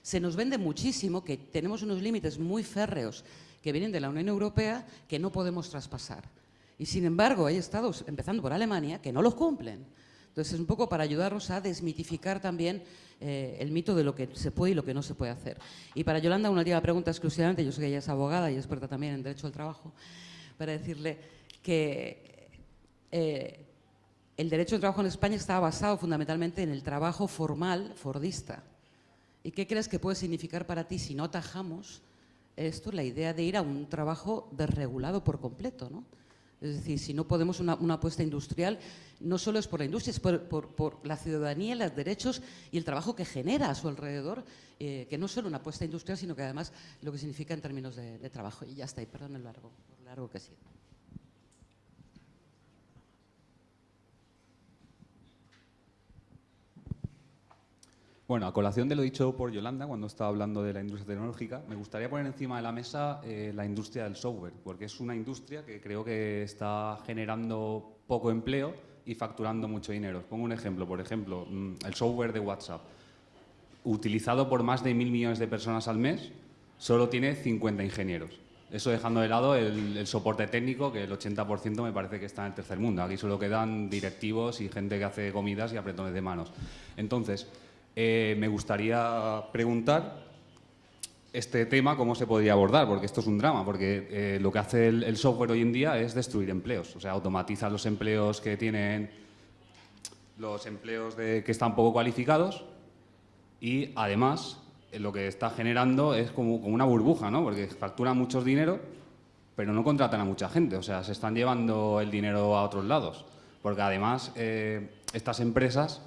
se nos vende muchísimo que tenemos unos límites muy férreos que vienen de la Unión Europea que no podemos traspasar. Y sin embargo hay estados, empezando por Alemania, que no los cumplen. Entonces es un poco para ayudarnos a desmitificar también eh, el mito de lo que se puede y lo que no se puede hacer. Y para Yolanda, una última pregunta exclusivamente, yo sé que ella es abogada y experta también en Derecho al Trabajo, para decirle que eh, el derecho al trabajo en España está basado fundamentalmente en el trabajo formal fordista. ¿Y qué crees que puede significar para ti si no atajamos esto, la idea de ir a un trabajo desregulado por completo? ¿no? Es decir, si no podemos una, apuesta industrial, no solo es por la industria, es por, la ciudadanía, los derechos y el trabajo que genera a su alrededor, eh, que no es solo una apuesta industrial, sino que además lo que significa en términos de, trabajo. Y ya está, y perdón el largo, por largo que ha sido. Bueno, a colación de lo dicho por Yolanda cuando estaba hablando de la industria tecnológica, me gustaría poner encima de la mesa eh, la industria del software, porque es una industria que creo que está generando poco empleo y facturando mucho dinero. Os pongo un ejemplo, por ejemplo, mm, el software de WhatsApp, utilizado por más de mil millones de personas al mes, solo tiene 50 ingenieros. Eso dejando de lado el, el, soporte técnico, que el 80% me parece que está en el tercer mundo. Aquí solo quedan directivos y gente que hace comidas y apretones de manos. Entonces, eh, me gustaría preguntar este tema, cómo se podría abordar, porque esto es un drama, porque eh, lo que hace el, software hoy en día es destruir empleos, o sea, automatiza los empleos que tienen los empleos de, que están poco cualificados y además eh, lo que está generando es como, una burbuja, ¿no? porque facturan mucho dinero, pero no contratan a mucha gente, o sea, se están llevando el dinero a otros lados, porque además estas empresas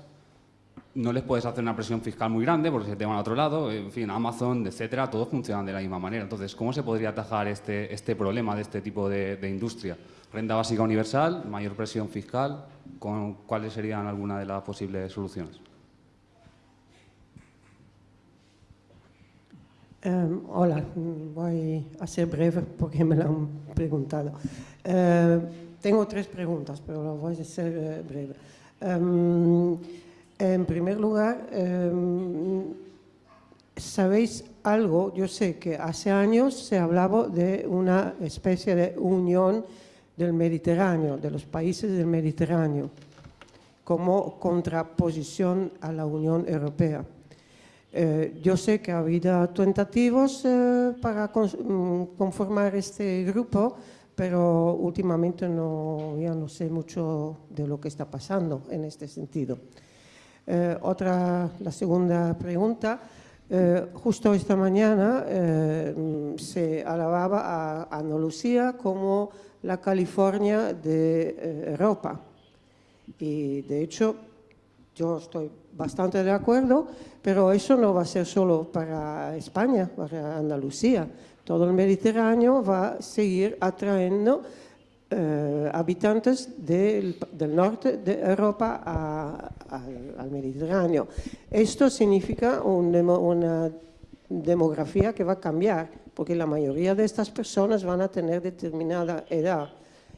no les puedes hacer una presión fiscal muy grande porque se te van a otro lado, en fin, Amazon, etcétera, todos funcionan de la misma manera. Entonces, ¿cómo se podría atajar este, este problema de este tipo de, industria? Renta básica universal, mayor presión fiscal, ¿con, ¿cuáles serían algunas de las posibles soluciones? Em, hola, voy a ser breve porque me lo han preguntado. Eh, tengo tres preguntas, pero voy a ser eh, breve. Em, en primer lugar, em, ¿sabéis algo? Yo sé que hace años se hablaba de una especie de unión del Mediterráneo, de los países del Mediterráneo, como contraposición a la Unión Europea. Eh, yo sé que ha habido tentativos eh, para mm, conformar este grupo, pero últimamente no, ya no sé mucho de lo que está pasando en este sentido. Eh, otra, la segunda pregunta. Eh, justo esta mañana eh, se alababa a Andalucía como la California de Europa. Y de hecho, yo estoy bastante de acuerdo, pero eso no va a ser solo para España, para Andalucía. Todo el Mediterráneo va a seguir atrayendo eh, habitantes del, del, norte de Europa a, a, al Mediterráneo. Esto significa un demo, una demografía que va a cambiar, porque la mayoría de estas personas van a tener determinada edad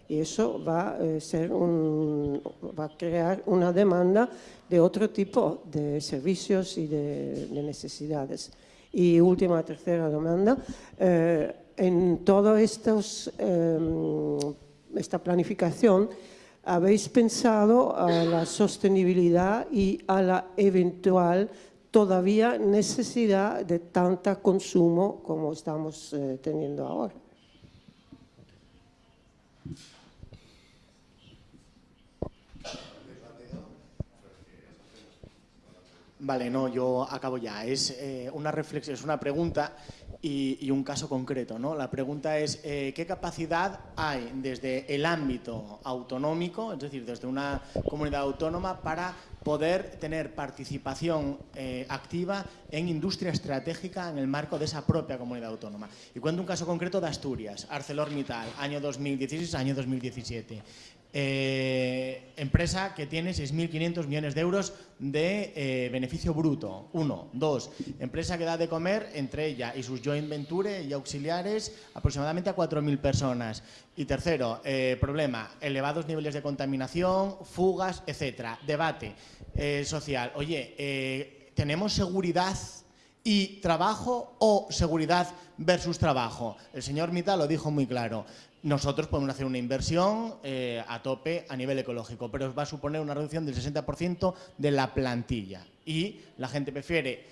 y eso va a, eh, ser un, va a crear una demanda de otro tipo de servicios y de, de necesidades. Y última, tercera demanda, eh, en toda eh, esta planificación habéis pensado a la sostenibilidad y a la eventual todavía necesidad de tanta consumo como estamos eh, teniendo ahora. Vale, no, yo acabo ya. Es eh, una reflexión, es una pregunta y, un caso concreto. ¿no? La pregunta es, eh, ¿qué capacidad hay desde el ámbito autonómico, es decir, desde una comunidad autónoma, para poder tener participación eh, activa en industria estratégica en el marco de esa propia comunidad autónoma. Y cuento un caso concreto de Asturias, ArcelorMittal, año 2016, año 2017. Eh, empresa que tiene 6.500 millones de euros de eh, beneficio bruto. Uno. Dos. Empresa que da de comer entre ella y sus joint venture y auxiliares aproximadamente a 4.000 personas. Y tercero, eh, problema, elevados niveles de contaminación, fugas, etcétera. Debate social. Oye, ¿tenemos seguridad y trabajo o seguridad versus trabajo? El señor Mita lo dijo muy claro nosotros podemos hacer una inversión eh, a tope a nivel ecológico, pero va a suponer una reducción del 60% de la plantilla. Y la gente prefiere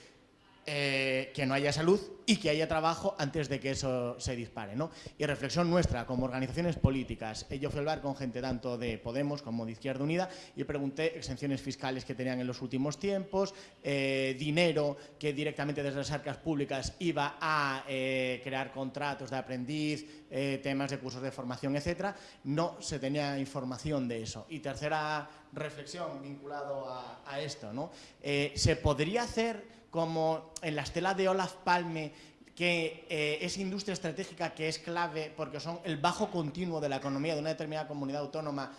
eh, que no haya salud y que haya trabajo antes de que eso se dispare. ¿no? Y reflexión nuestra como organizaciones políticas. Eh, yo fui a hablar con gente tanto de Podemos como de Izquierda Unida y pregunté exenciones fiscales que tenían en los últimos tiempos, eh, dinero que directamente desde las arcas públicas iba a crear contratos de aprendiz, temas de cursos de formación, etcétera. No se tenía información de eso. Y tercera reflexión vinculado a, a esto. ¿no? ¿Se podría hacer como en la estela de Olaf Palme, que eh, es industria estratégica que es clave porque son el bajo continuo de la economía de una determinada comunidad autónoma,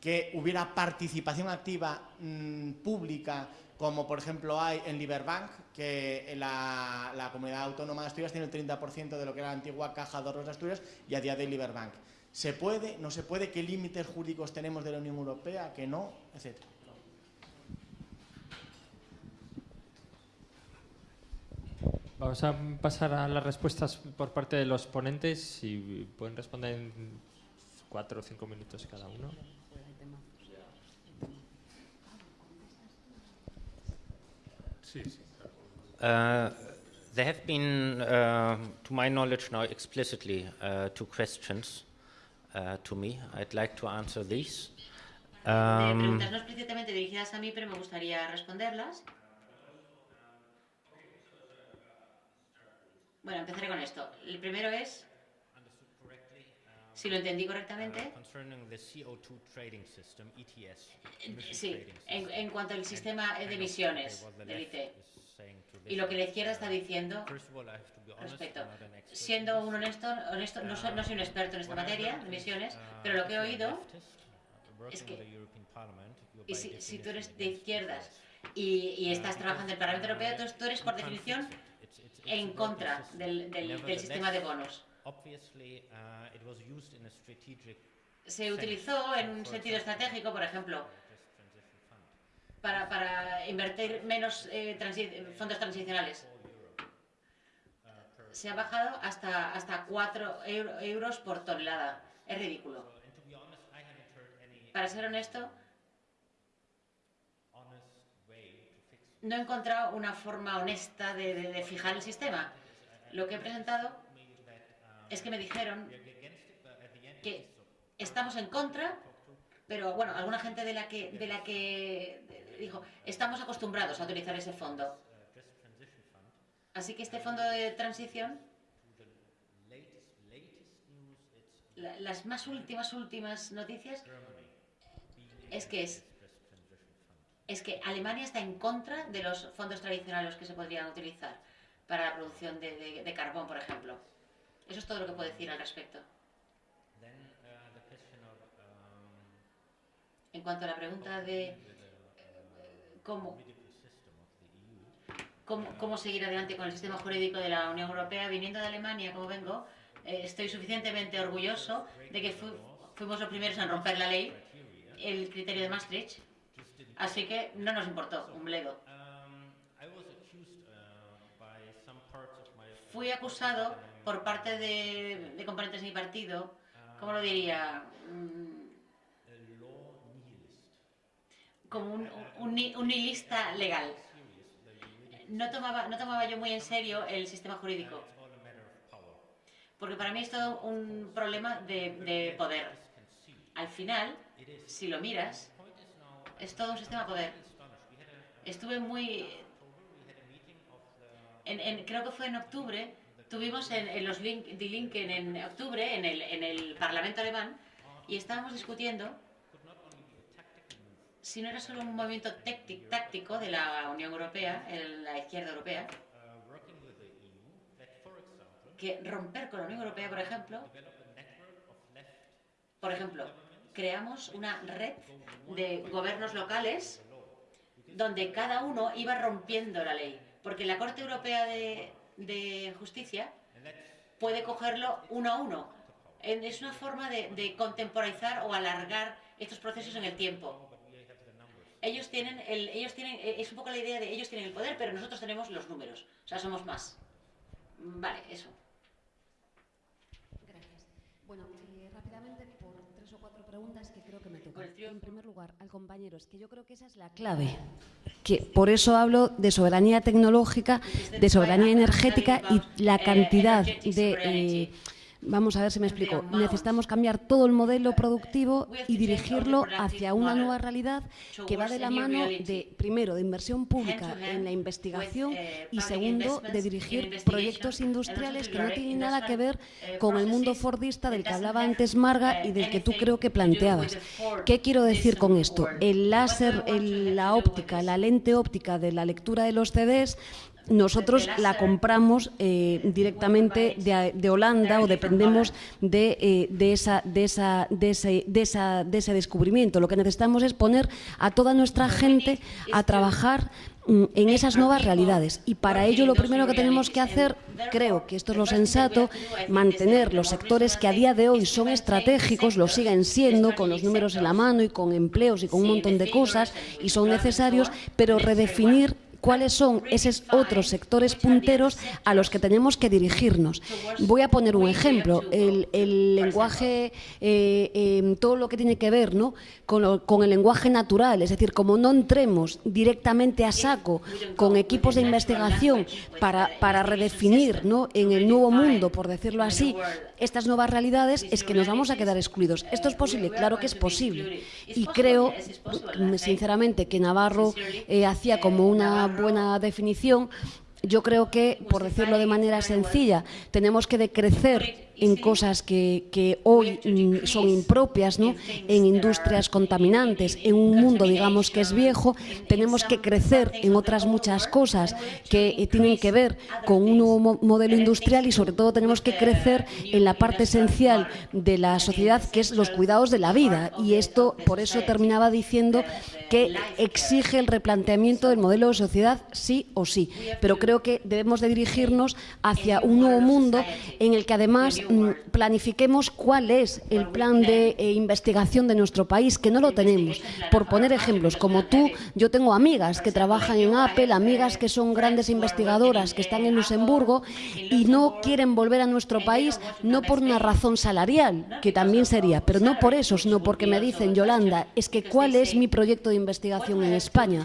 que hubiera participación activa mmm, pública, como por ejemplo hay en Liberbank, que la, comunidad autónoma de Asturias tiene el 30% de lo que era la antigua Caja de Ahorros de Asturias y a día de Liberbank. ¿Se puede? ¿No se puede? ¿Qué límites jurídicos tenemos de la Unión Europea? ¿Que no? Etcétera. Vamos a pasar a las respuestas por parte de los ponentes. Si pueden responder en cuatro o cinco minutos cada uno. Uh, there have been, uh, to my knowledge now, explicitly uh, two questions uh, to me. I'd like to answer these. Um, preguntas no explícitamente dirigidas a mí, pero me gustaría responderlas. Bueno, empezaré con esto. El primero es, si lo entendí correctamente, sí, en, en cuanto al sistema de emisiones del IT. Y lo que la izquierda está diciendo respecto. Siendo un honesto, honesto no, soy, no soy un experto en esta materia de emisiones, pero lo que he oído es que y si, si tú eres de izquierdas y, y estás trabajando en el Parlamento Europeo, entonces tú eres por definición en contra del, del, del sistema de bonos. Se utilizó en un sentido estratégico, por ejemplo, para, para invertir menos eh, transi fondos transicionales. Se ha bajado hasta, hasta 4 euro, euros por tonelada. Es ridículo. Para ser honesto, no he encontrado una forma honesta de, fijar el sistema. Lo que he presentado es que me dijeron que estamos en contra, pero bueno, alguna gente de la que, de la que dijo, estamos acostumbrados a utilizar ese fondo. Así que este fondo de transición, la, las más últimas, últimas noticias, es que es es que Alemania está en contra de los fondos tradicionales que se podrían utilizar para la producción de, de, de carbón, por ejemplo. Eso es todo lo que puedo decir al respecto. En cuanto a la pregunta de eh, cómo, cómo, cómo seguir adelante con el sistema jurídico de la Unión Europea, viniendo de Alemania, como vengo, eh, estoy suficientemente orgulloso de que fu fuimos los primeros en romper la ley, el criterio de Maastricht, así que no nos importó un bledo. Fui acusado por parte de, de componentes de mi partido, ¿cómo lo diría? Mm, como un, un, un nihilista legal. No tomaba, no tomaba yo muy en serio el sistema jurídico. Porque para mí es todo un problema de, de poder. Al final, si lo miras, es todo un sistema de poder. Estuve muy... En, creo que fue en octubre, tuvimos en, en los link, Die Linken en octubre, en el, en el Parlamento alemán, y estábamos discutiendo si no era solo un movimiento táctico de la Unión Europea, la izquierda europea, que romper con la Unión Europea, por ejemplo, por ejemplo, creamos una red de gobiernos locales donde cada uno iba rompiendo la ley, porque la Corte Europea de, Justicia puede cogerlo uno a uno. Es una forma de, de contemporizar o alargar estos procesos en el tiempo ellos tienen, el, ellos tienen, eh, es un poco la idea de ellos tienen el poder, pero nosotros tenemos los números, o sea, somos más. Vale, eso. Gracias eh, rápidamente por tres o cuatro preguntas que creo que me tocan. En primer lugar, al compañero, es que yo creo que esa es la clave. Que por eso hablo de soberanía tecnológica, de soberanía energética y la cantidad de... Eh, Vamos a ver si me explico. Necesitamos cambiar todo el modelo productivo y dirigirlo hacia una nueva realidad que va de la mano de, primero, de inversión pública en la investigación y segundo, de dirigir proyectos industriales que no tienen nada que ver con el mundo fordista del que hablaba antes Marga y del que tú creo que planteabas. ¿Qué quiero decir con esto? El láser, la óptica, la lente óptica de la lectura de los CDs nosotros la compramos eh, directamente de, de, Holanda o dependemos de, eh, de, esa, de, esa, de, ese, de, esa, de ese descubrimiento. Lo que necesitamos es poner a toda nuestra gente a trabajar mm, en esas nuevas realidades. Y para ello lo primero que tenemos que hacer, creo que esto es lo sensato, mantener los sectores que a día de hoy son estratégicos, lo siguen siendo, con los números en la mano y con empleos y con un montón de cosas, y son necesarios, pero redefinir cuáles son esos otros sectores punteros a los que tenemos que dirigirnos. Voy a poner un ejemplo, el, lenguaje, eh, eh, todo lo que tiene que ver ¿no? con, el lenguaje natural, es decir, como no entremos directamente a saco con equipos de investigación para, para redefinir ¿no? en el nuevo mundo, por decirlo así, estas nuevas realidades, es que nos vamos a quedar excluidos. ¿Esto es posible? Claro que es posible. Y creo, sinceramente, que Navarro eh, hacía como una buena definición, yo creo que, por decirlo de manera sencilla, tenemos que decrecer en cosas que, que hoy mm, son impropias, ¿no? en industrias contaminantes, en un mundo, digamos, que es viejo, tenemos que crecer en otras muchas cosas que tienen que ver con un nuevo mo modelo industrial y sobre todo tenemos que crecer en la parte esencial de la sociedad, que es los cuidados de la vida. Y esto, por eso terminaba diciendo que exige el replanteamiento del modelo de sociedad sí o sí. Pero creo que debemos de dirigirnos hacia un nuevo mundo en el que además planifiquemos cuál es el plan de eh, investigación de nuestro país, que no lo tenemos. Por poner ejemplos, como tú, yo tengo amigas que trabajan en Apple, amigas que son grandes investigadoras que están en Luxemburgo y no quieren volver a nuestro país no por una razón salarial, que también sería, pero no por eso, sino porque me dicen, Yolanda, es que cuál es mi proyecto de investigación en España.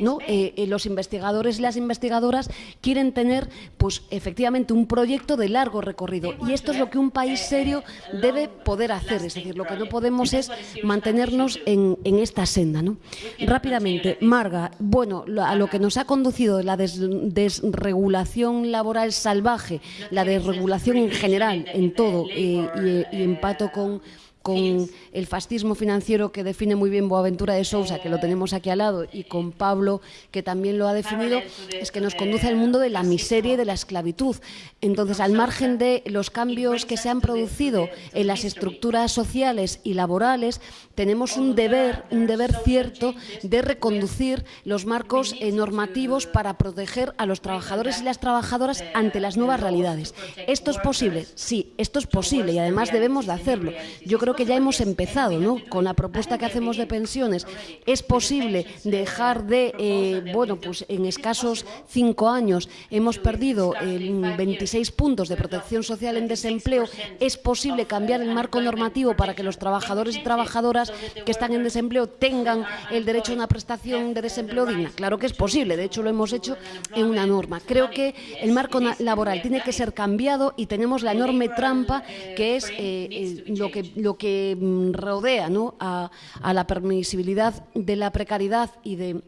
¿No? Eh, eh, los investigadores y las investigadoras quieren tener, pues efectivamente, un proyecto de largo recorrido. Y esto es lo que un país serio debe poder hacer. Es decir, lo que no podemos es mantenernos en, en esta senda. ¿no? Rápidamente, Marga, bueno, a lo que nos ha conducido la des, desregulación laboral salvaje, la desregulación en general, en todo, eh, y, y empato con con el fascismo financiero que define muy bien Boaventura de Sousa, que lo tenemos aquí al lado, y con Pablo, que también lo ha definido, es que nos conduce al mundo de la miseria y de la esclavitud. Entonces, al margen de los cambios que se han producido en las estructuras sociales y laborales, tenemos un deber, un deber cierto de reconducir los marcos normativos para proteger a los trabajadores y las trabajadoras ante las nuevas realidades. ¿Esto es posible? Sí, esto es posible y además debemos de hacerlo. Yo creo que ya hemos empezado ¿no? con la propuesta que hacemos de pensiones. Es posible dejar de, eh, bueno, pues en escasos cinco años hemos perdido 26 puntos de protección social en desempleo. Es posible cambiar el marco normativo para que los trabajadores y trabajadoras que están en desempleo tengan el derecho a una prestación de desempleo digna. Claro que es posible, de hecho lo hemos hecho en una norma. Creo que el marco laboral tiene que ser cambiado y tenemos la enorme trampa que es eh, lo, que, lo que mm, rodea a, a la permisibilidad de la precariedad y de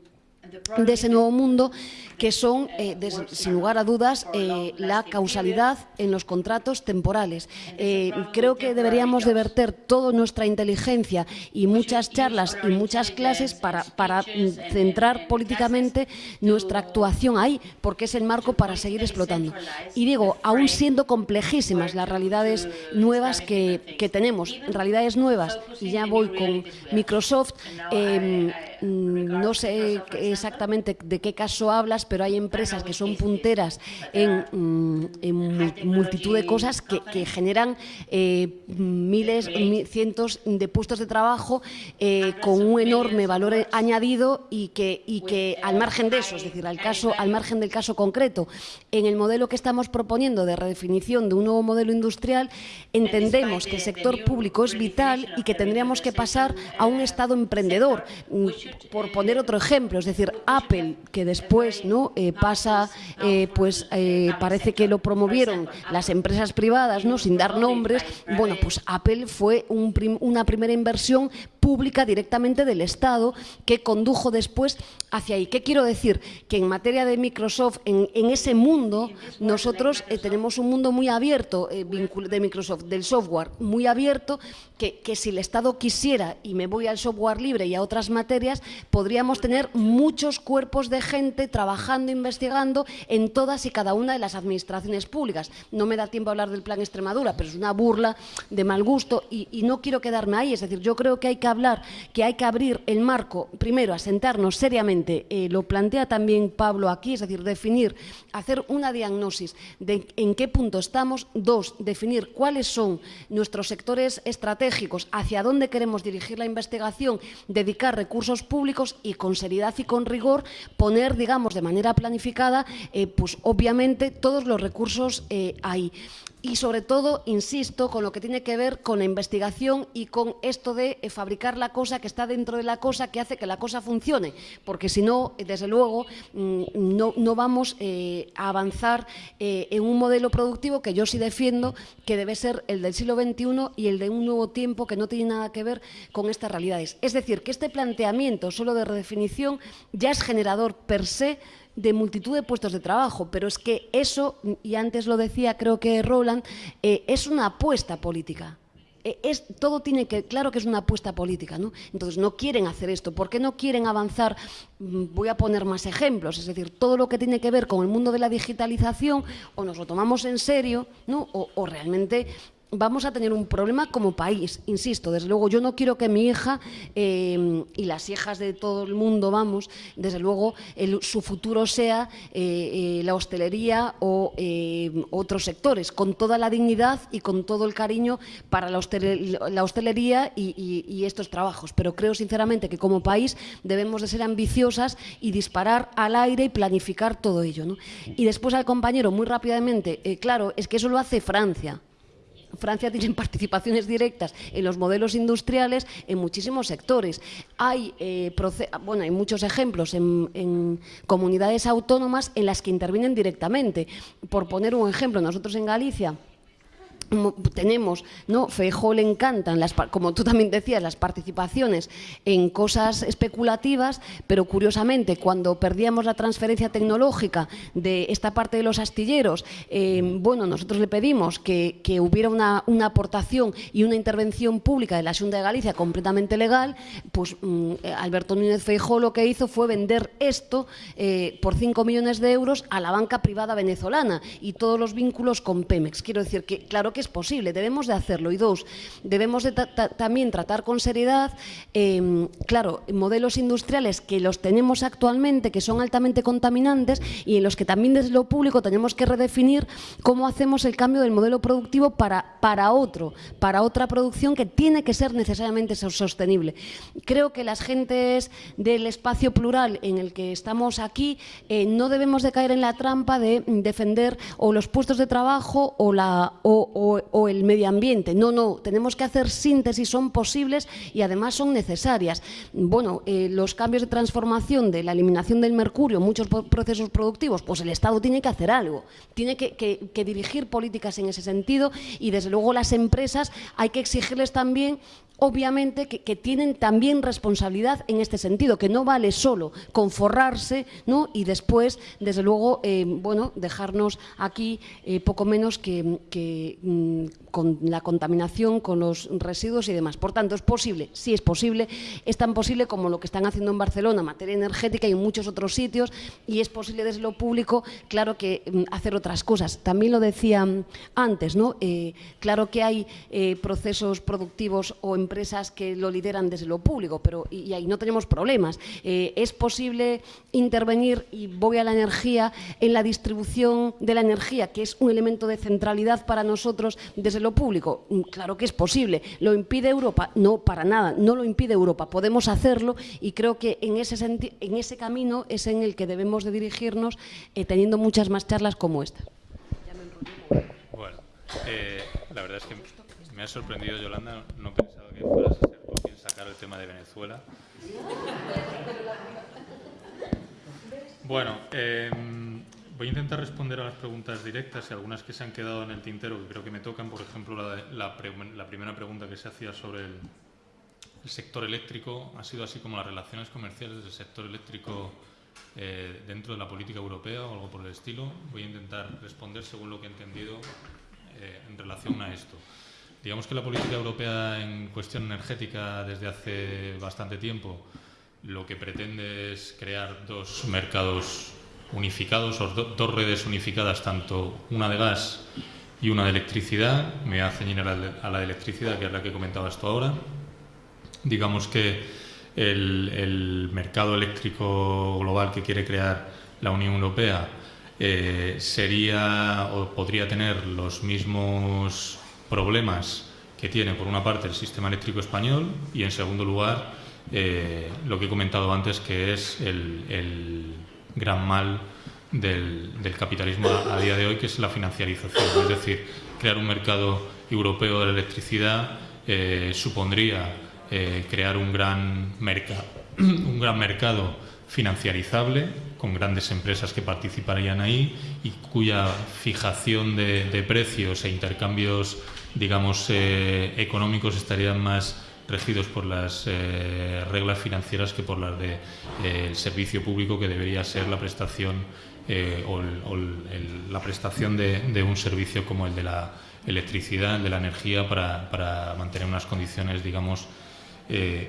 de ese nuevo mundo, que son, eh, sin lugar a dudas, eh, la causalidad en los contratos temporales. Eh, creo que deberíamos de verter toda nuestra inteligencia y muchas charlas y muchas clases para, para centrar políticamente nuestra actuación ahí, porque es el marco para seguir explotando. Y digo, aún siendo complejísimas las realidades nuevas que, que tenemos, realidades nuevas, y ya voy con Microsoft, no sé exactamente de qué caso hablas, pero hay empresas que son punteras en, mm, multitud de cosas que, generan eh, miles, cientos de puestos de trabajo eh, con un enorme valor añadido y que, y que al margen de eso, es decir, al, caso, al margen del caso concreto, en el modelo que estamos proponiendo de redefinición de un nuevo modelo industrial, entendemos que el sector público es vital y que tendríamos que pasar a un Estado emprendedor. Mm, por poner otro ejemplo, es decir, Apple, que después no eh, pasa, eh, pues eh, parece que lo promovieron las empresas privadas, no sin dar nombres. Bueno, pues Apple fue una primera inversión pública directamente del Estado que condujo después hacia ahí. ¿Qué quiero decir? Que en materia de Microsoft, en, ese mundo, nosotros tenemos un mundo muy abierto de Microsoft, del software, muy abierto, que, que si el Estado quisiera, y me voy al software libre y a otras materias, podríamos tener muchos cuerpos de gente trabajando, investigando en todas y cada una de las administraciones públicas. No me da tiempo a hablar del plan Extremadura, pero es una burla de mal gusto y, no quiero quedarme ahí. Es decir, yo creo que hay que hablar, que hay que abrir el marco, primero, a sentarnos seriamente, eh, lo plantea también Pablo aquí, es decir, definir, hacer una diagnosis de en qué punto estamos. Dos, definir cuáles son nuestros sectores estratégicos, hacia dónde queremos dirigir la investigación, dedicar recursos públicos y con seriedad y con rigor poner, digamos, de manera planificada, eh, pues obviamente todos los recursos eh, ahí y sobre todo, insisto, con lo que tiene que ver con la investigación y con esto de eh, fabricar la cosa que está dentro de la cosa que hace que la cosa funcione, porque si no, desde luego, mm, no, vamos eh, a avanzar eh, en un modelo productivo que yo sí defiendo, que debe ser el del siglo XXI y el de un nuevo tiempo que no tiene nada que ver con estas realidades. Es decir, que este planteamiento solo de redefinición ya es generador per se de multitud de puestos de trabajo, pero es que eso, y antes lo decía creo que Roland, eh, es una apuesta política. Eh, es, todo tiene que, claro que es una apuesta política, ¿no? Entonces no quieren hacer esto. ¿Por qué no quieren avanzar? Mm, voy a poner más ejemplos, es decir, todo lo que tiene que ver con el mundo de la digitalización, o nos lo tomamos en serio, ¿no? o, o realmente vamos a tener un problema como país, insisto, desde luego yo no quiero que mi hija eh, y las hijas de todo el mundo, vamos, desde luego su futuro sea eh, eh, la hostelería o otros sectores, con toda la dignidad y con todo el cariño para la, hostelería y, estos trabajos, pero creo sinceramente que como país debemos de ser ambiciosas y disparar al aire y planificar todo ello. Y después al compañero, muy rápidamente, claro, es que eso lo hace Francia, Francia tiene participaciones directas en los modelos industriales en muchísimos sectores. Hay, eh, bueno, hay muchos ejemplos en, comunidades autónomas en las que intervienen directamente. Por poner un ejemplo, nosotros en Galicia tenemos, ¿no? Feijóo le encantan, las, como tú también decías, las participaciones en cosas especulativas, pero curiosamente cuando perdíamos la transferencia tecnológica de esta parte de los astilleros, eh, bueno, nosotros le pedimos que, hubiera una, aportación y una intervención pública de la Junta de Galicia completamente legal, pues mm, Alberto Núñez Feijóo lo que hizo fue vender esto eh, por 5 millones de euros a la banca privada venezolana y todos los vínculos con Pemex. Quiero decir que, claro que es posible, debemos de hacerlo. Y dos, debemos de también tratar con seriedad, em, claro, modelos industriales que los tenemos actualmente, que son altamente contaminantes y en los que también desde lo público tenemos que redefinir cómo hacemos el cambio del modelo productivo para, para otro, para otra producción que tiene que ser necesariamente sostenible. Creo que las gentes del espacio plural en el que estamos aquí eh, no debemos de caer en la trampa de defender o los puestos de trabajo o, la, el medio ambiente. No, no, tenemos que hacer síntesis, son posibles y además son necesarias. Bueno, eh, los cambios de transformación de la eliminación del mercurio, muchos procesos productivos, pues el Estado tiene que hacer algo, tiene que, dirigir políticas en ese sentido y desde luego las empresas hay que exigirles también obviamente que, tienen también responsabilidad en este sentido, que no vale solo conforrarse ¿no? y después, desde luego, eh, bueno, dejarnos aquí eh, poco menos que, mm, con la contaminación, con los residuos y demás. Por tanto, es posible, sí es posible, es tan posible como lo que están haciendo en Barcelona, materia energética y en muchos otros sitios, y es posible desde lo público, claro que mm, hacer otras cosas. También lo decía mm, antes, ¿no? Eh, claro que hay procesos productivos o empresas que lo lideran desde lo público, pero y, ahí no tenemos problemas. Eh, es posible intervenir, y voy a la energía, en la distribución de la energía, que es un elemento de centralidad para nosotros desde lo público. Mm, claro que es posible. ¿Lo impide Europa? No, para nada. No lo impide Europa. Podemos hacerlo y creo que en ese, en ese camino es en el que debemos de dirigirnos eh, teniendo muchas más charlas como esta. Bueno, eh, la verdad es que me ha sorprendido, Yolanda. No pensaba que fueras a ser tú quien sacar el tema de Venezuela. Bueno, em, voy a intentar responder a las preguntas directas y algunas que se han quedado en el tintero, que creo que me tocan. Por ejemplo, la, primera pregunta que se hacía sobre el, sector eléctrico ha sido así como las relaciones comerciales del sector eléctrico eh, dentro de la política europea o algo por el estilo. Voy a intentar responder según lo que he entendido eh, en relación a esto. Digamos que la política europea en cuestión energética desde hace bastante tiempo lo que pretende es crear dos mercados unificados o dos redes unificadas, tanto una de gas y una de electricidad. Me voy a a la, de electricidad, que es la que comentabas tú ahora. Digamos que el, mercado eléctrico global que quiere crear la Unión Europea eh, sería o podría tener los mismos problemas que tiene, por una parte, el sistema eléctrico español y, en segundo lugar, eh, lo que he comentado antes, que es el, gran mal del, capitalismo a, día de hoy, que es la financiarización. Es decir, crear un mercado europeo de la electricidad eh, supondría eh, crear un gran, un gran mercado financiarizable con grandes empresas que participarían ahí y cuya fijación de, precios e intercambios, digamos, eh, económicos estarían más regidos por las eh, reglas financieras que por las del de, servicio público que debería ser la prestación eh, o, la prestación de, un servicio como el de la electricidad, de la energía para, para mantener unas condiciones, digamos,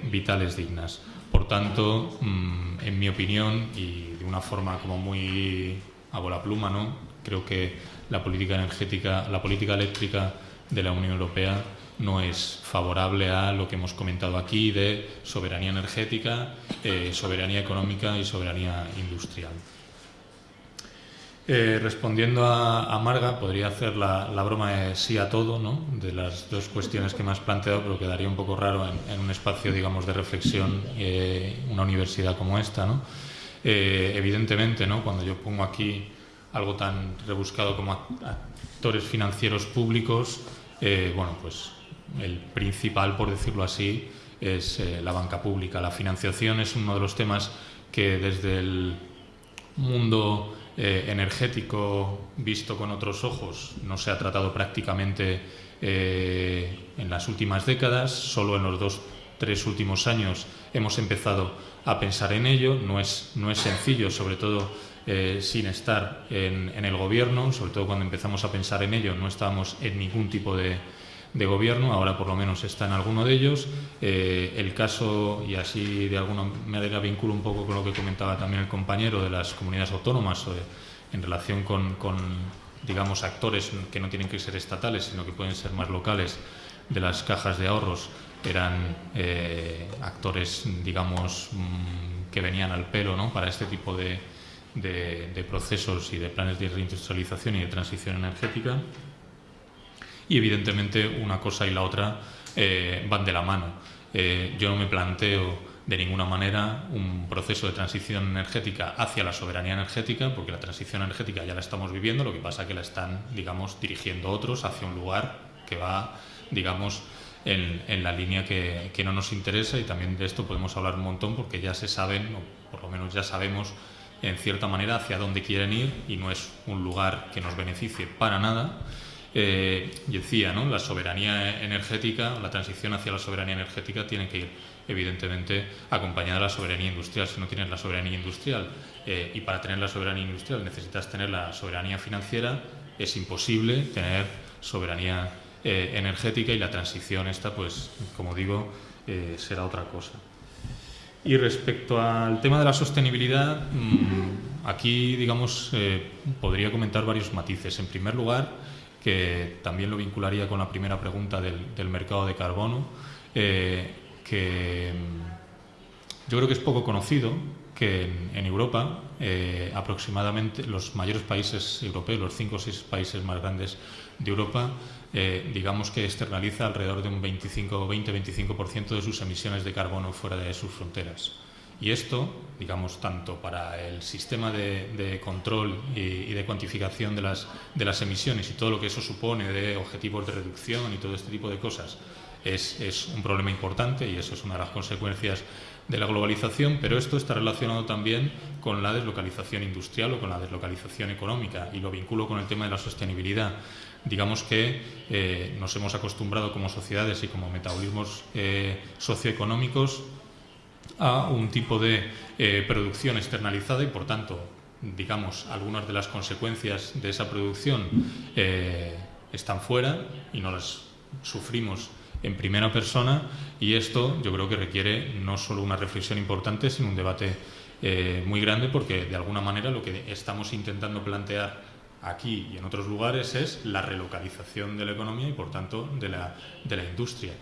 vitales dignas. Por tanto, mm, en mi opinión, y de una forma como muy a bola pluma, ¿no? creo que la política energética, la política eléctrica de la Unión Europea no es favorable a lo que hemos comentado aquí de soberanía energética, eh, soberanía económica y soberanía industrial. Eh, respondiendo a, Marga, podría hacer la, broma de sí a todo, ¿no? de las dos cuestiones que me has planteado, pero quedaría un poco raro en, un espacio digamos, de reflexión, eh, una universidad como esta. ¿no? Eh, evidentemente, ¿no? cuando yo pongo aquí algo tan rebuscado como actores financieros públicos, bueno, pues el principal, por decirlo así, es la banca pública. La financiación es uno de los temas que desde el mundo eh, energético visto con otros ojos no se ha tratado prácticamente eh, en las últimas décadas, solo en los dos, tres últimos años hemos empezado a pensar en ello. No es, no es sencillo, sobre todo eh, sin estar en, en, el gobierno, sobre todo cuando empezamos a pensar en ello, no estábamos en ningún tipo de, de gobierno, ahora por lo menos está en alguno de ellos. Eh, el caso, y así de alguna manera vinculo un poco con lo que comentaba también el compañero de las comunidades autónomas eh, en relación con, digamos, actores que no tienen que ser estatales, sino que pueden ser más locales, de las cajas de ahorros, eran eh, actores, digamos, mmm, que venían al pelo ¿no? para este tipo de, de, de procesos y de planes de reindustrialización y de transición energética y evidentemente una cosa y la otra eh, van de la mano. Eh, yo no me planteo de ninguna manera un proceso de transición energética hacia la soberanía energética, porque la transición energética ya la estamos viviendo, lo que pasa es que la están, digamos, dirigiendo otros hacia un lugar que va, digamos, en, en la línea que, que, no nos interesa y también de esto podemos hablar un montón porque ya se saben, o por lo menos ya sabemos en cierta manera hacia dónde quieren ir y no es un lugar que nos beneficie para nada eh, y decía, ¿no? la soberanía energética, la transición hacia la soberanía energética tiene que ir, evidentemente, acompañada de la soberanía industrial. Si no tienes la soberanía industrial eh, y para tener la soberanía industrial necesitas tener la soberanía financiera, es imposible tener soberanía eh, energética y la transición esta, pues, como digo, será otra cosa. Y respecto al tema de la sostenibilidad, mmm, aquí, digamos, podría comentar varios matices. En primer lugar, que también lo vincularía con la primera pregunta del, del mercado de carbono, eh, que yo creo que es poco conocido que en, en Europa eh, aproximadamente los mayores países europeos, los cinco o seis países más grandes de Europa, eh, digamos que externaliza alrededor de un 25 20-25% de sus emisiones de carbono fuera de sus fronteras. Y esto, digamos, tanto para el sistema de, control y, de cuantificación de las, emisiones y todo lo que eso supone de objetivos de reducción y todo este tipo de cosas, es, es un problema importante y eso es una de las consecuencias de la globalización, pero esto está relacionado también con la deslocalización industrial o con la deslocalización económica y lo vinculo con el tema de la sostenibilidad. Digamos que eh, nos hemos acostumbrado como sociedades y como metabolismos eh, socioeconómicos a un tipo de eh, producción externalizada y, por tanto, digamos, algunas de las consecuencias de esa producción eh, están fuera y no las sufrimos en primera persona y esto yo creo que requiere no solo una reflexión importante, sino un debate eh, muy grande porque de alguna manera lo que estamos intentando plantear aquí y en otros lugares es la relocalización de la economía y por tanto de la, de la industria.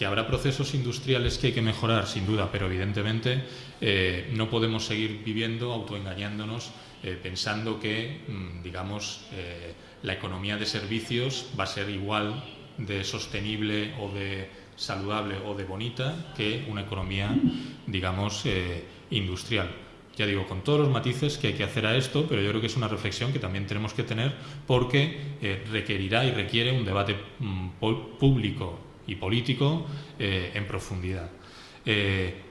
Que habrá procesos industriales que hay que mejorar, sin duda, pero evidentemente eh, no podemos seguir viviendo autoengañándonos eh, pensando que, mmm, digamos, eh, la economía de servicios va a ser igual de sostenible o de saludable o de bonita que una economía, digamos, industrial. Ya digo, con todos los matices que hay que hacer a esto, pero yo creo que es una reflexión que también tenemos que tener porque requerirá y requiere un debate mmm, público y político eh, en profundidad. Eh,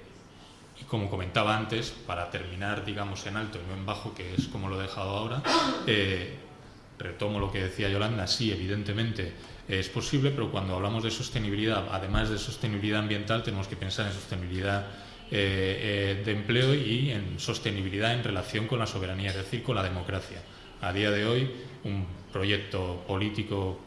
y como comentaba antes, para terminar, digamos, en alto y no en bajo, que es como lo he dejado ahora, eh, retomo lo que decía Yolanda, sí, evidentemente es posible, pero cuando hablamos de sostenibilidad, además de sostenibilidad ambiental, tenemos que pensar en sostenibilidad de empleo y en sostenibilidad en relación con la soberanía, es decir, con la democracia. A día de hoy, un proyecto político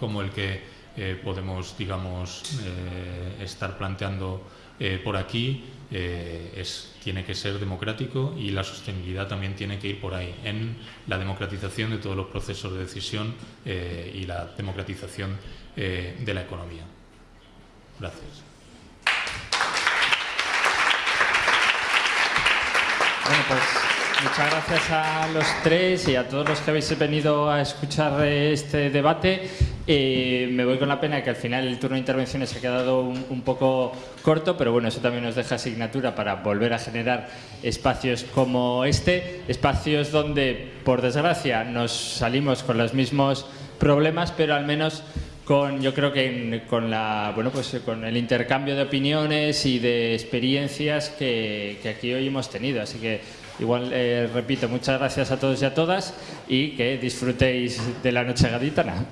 como el que eh, podemos, digamos, eh, estar planteando eh, por aquí es, tiene que ser democrático y la sostenibilidad también tiene que ir por ahí, en la democratización de todos los procesos de decisión y la democratización de la economía. Gracias. Pues muchas gracias a los tres y a todos los que habéis venido a escuchar este debate. Eh, me voy con la pena que al final el turno de intervenciones se ha quedado un, un, poco corto, pero bueno, eso también nos deja asignatura para volver a generar espacios como este, espacios donde, por desgracia, nos salimos con los mismos problemas, pero al menos con, yo creo que con, la, bueno, pues con el intercambio de opiniones y de experiencias que, que aquí hoy hemos tenido. Así que igual, eh, repito, muchas gracias a todos y a todas y que disfrutéis de la noche gaditana.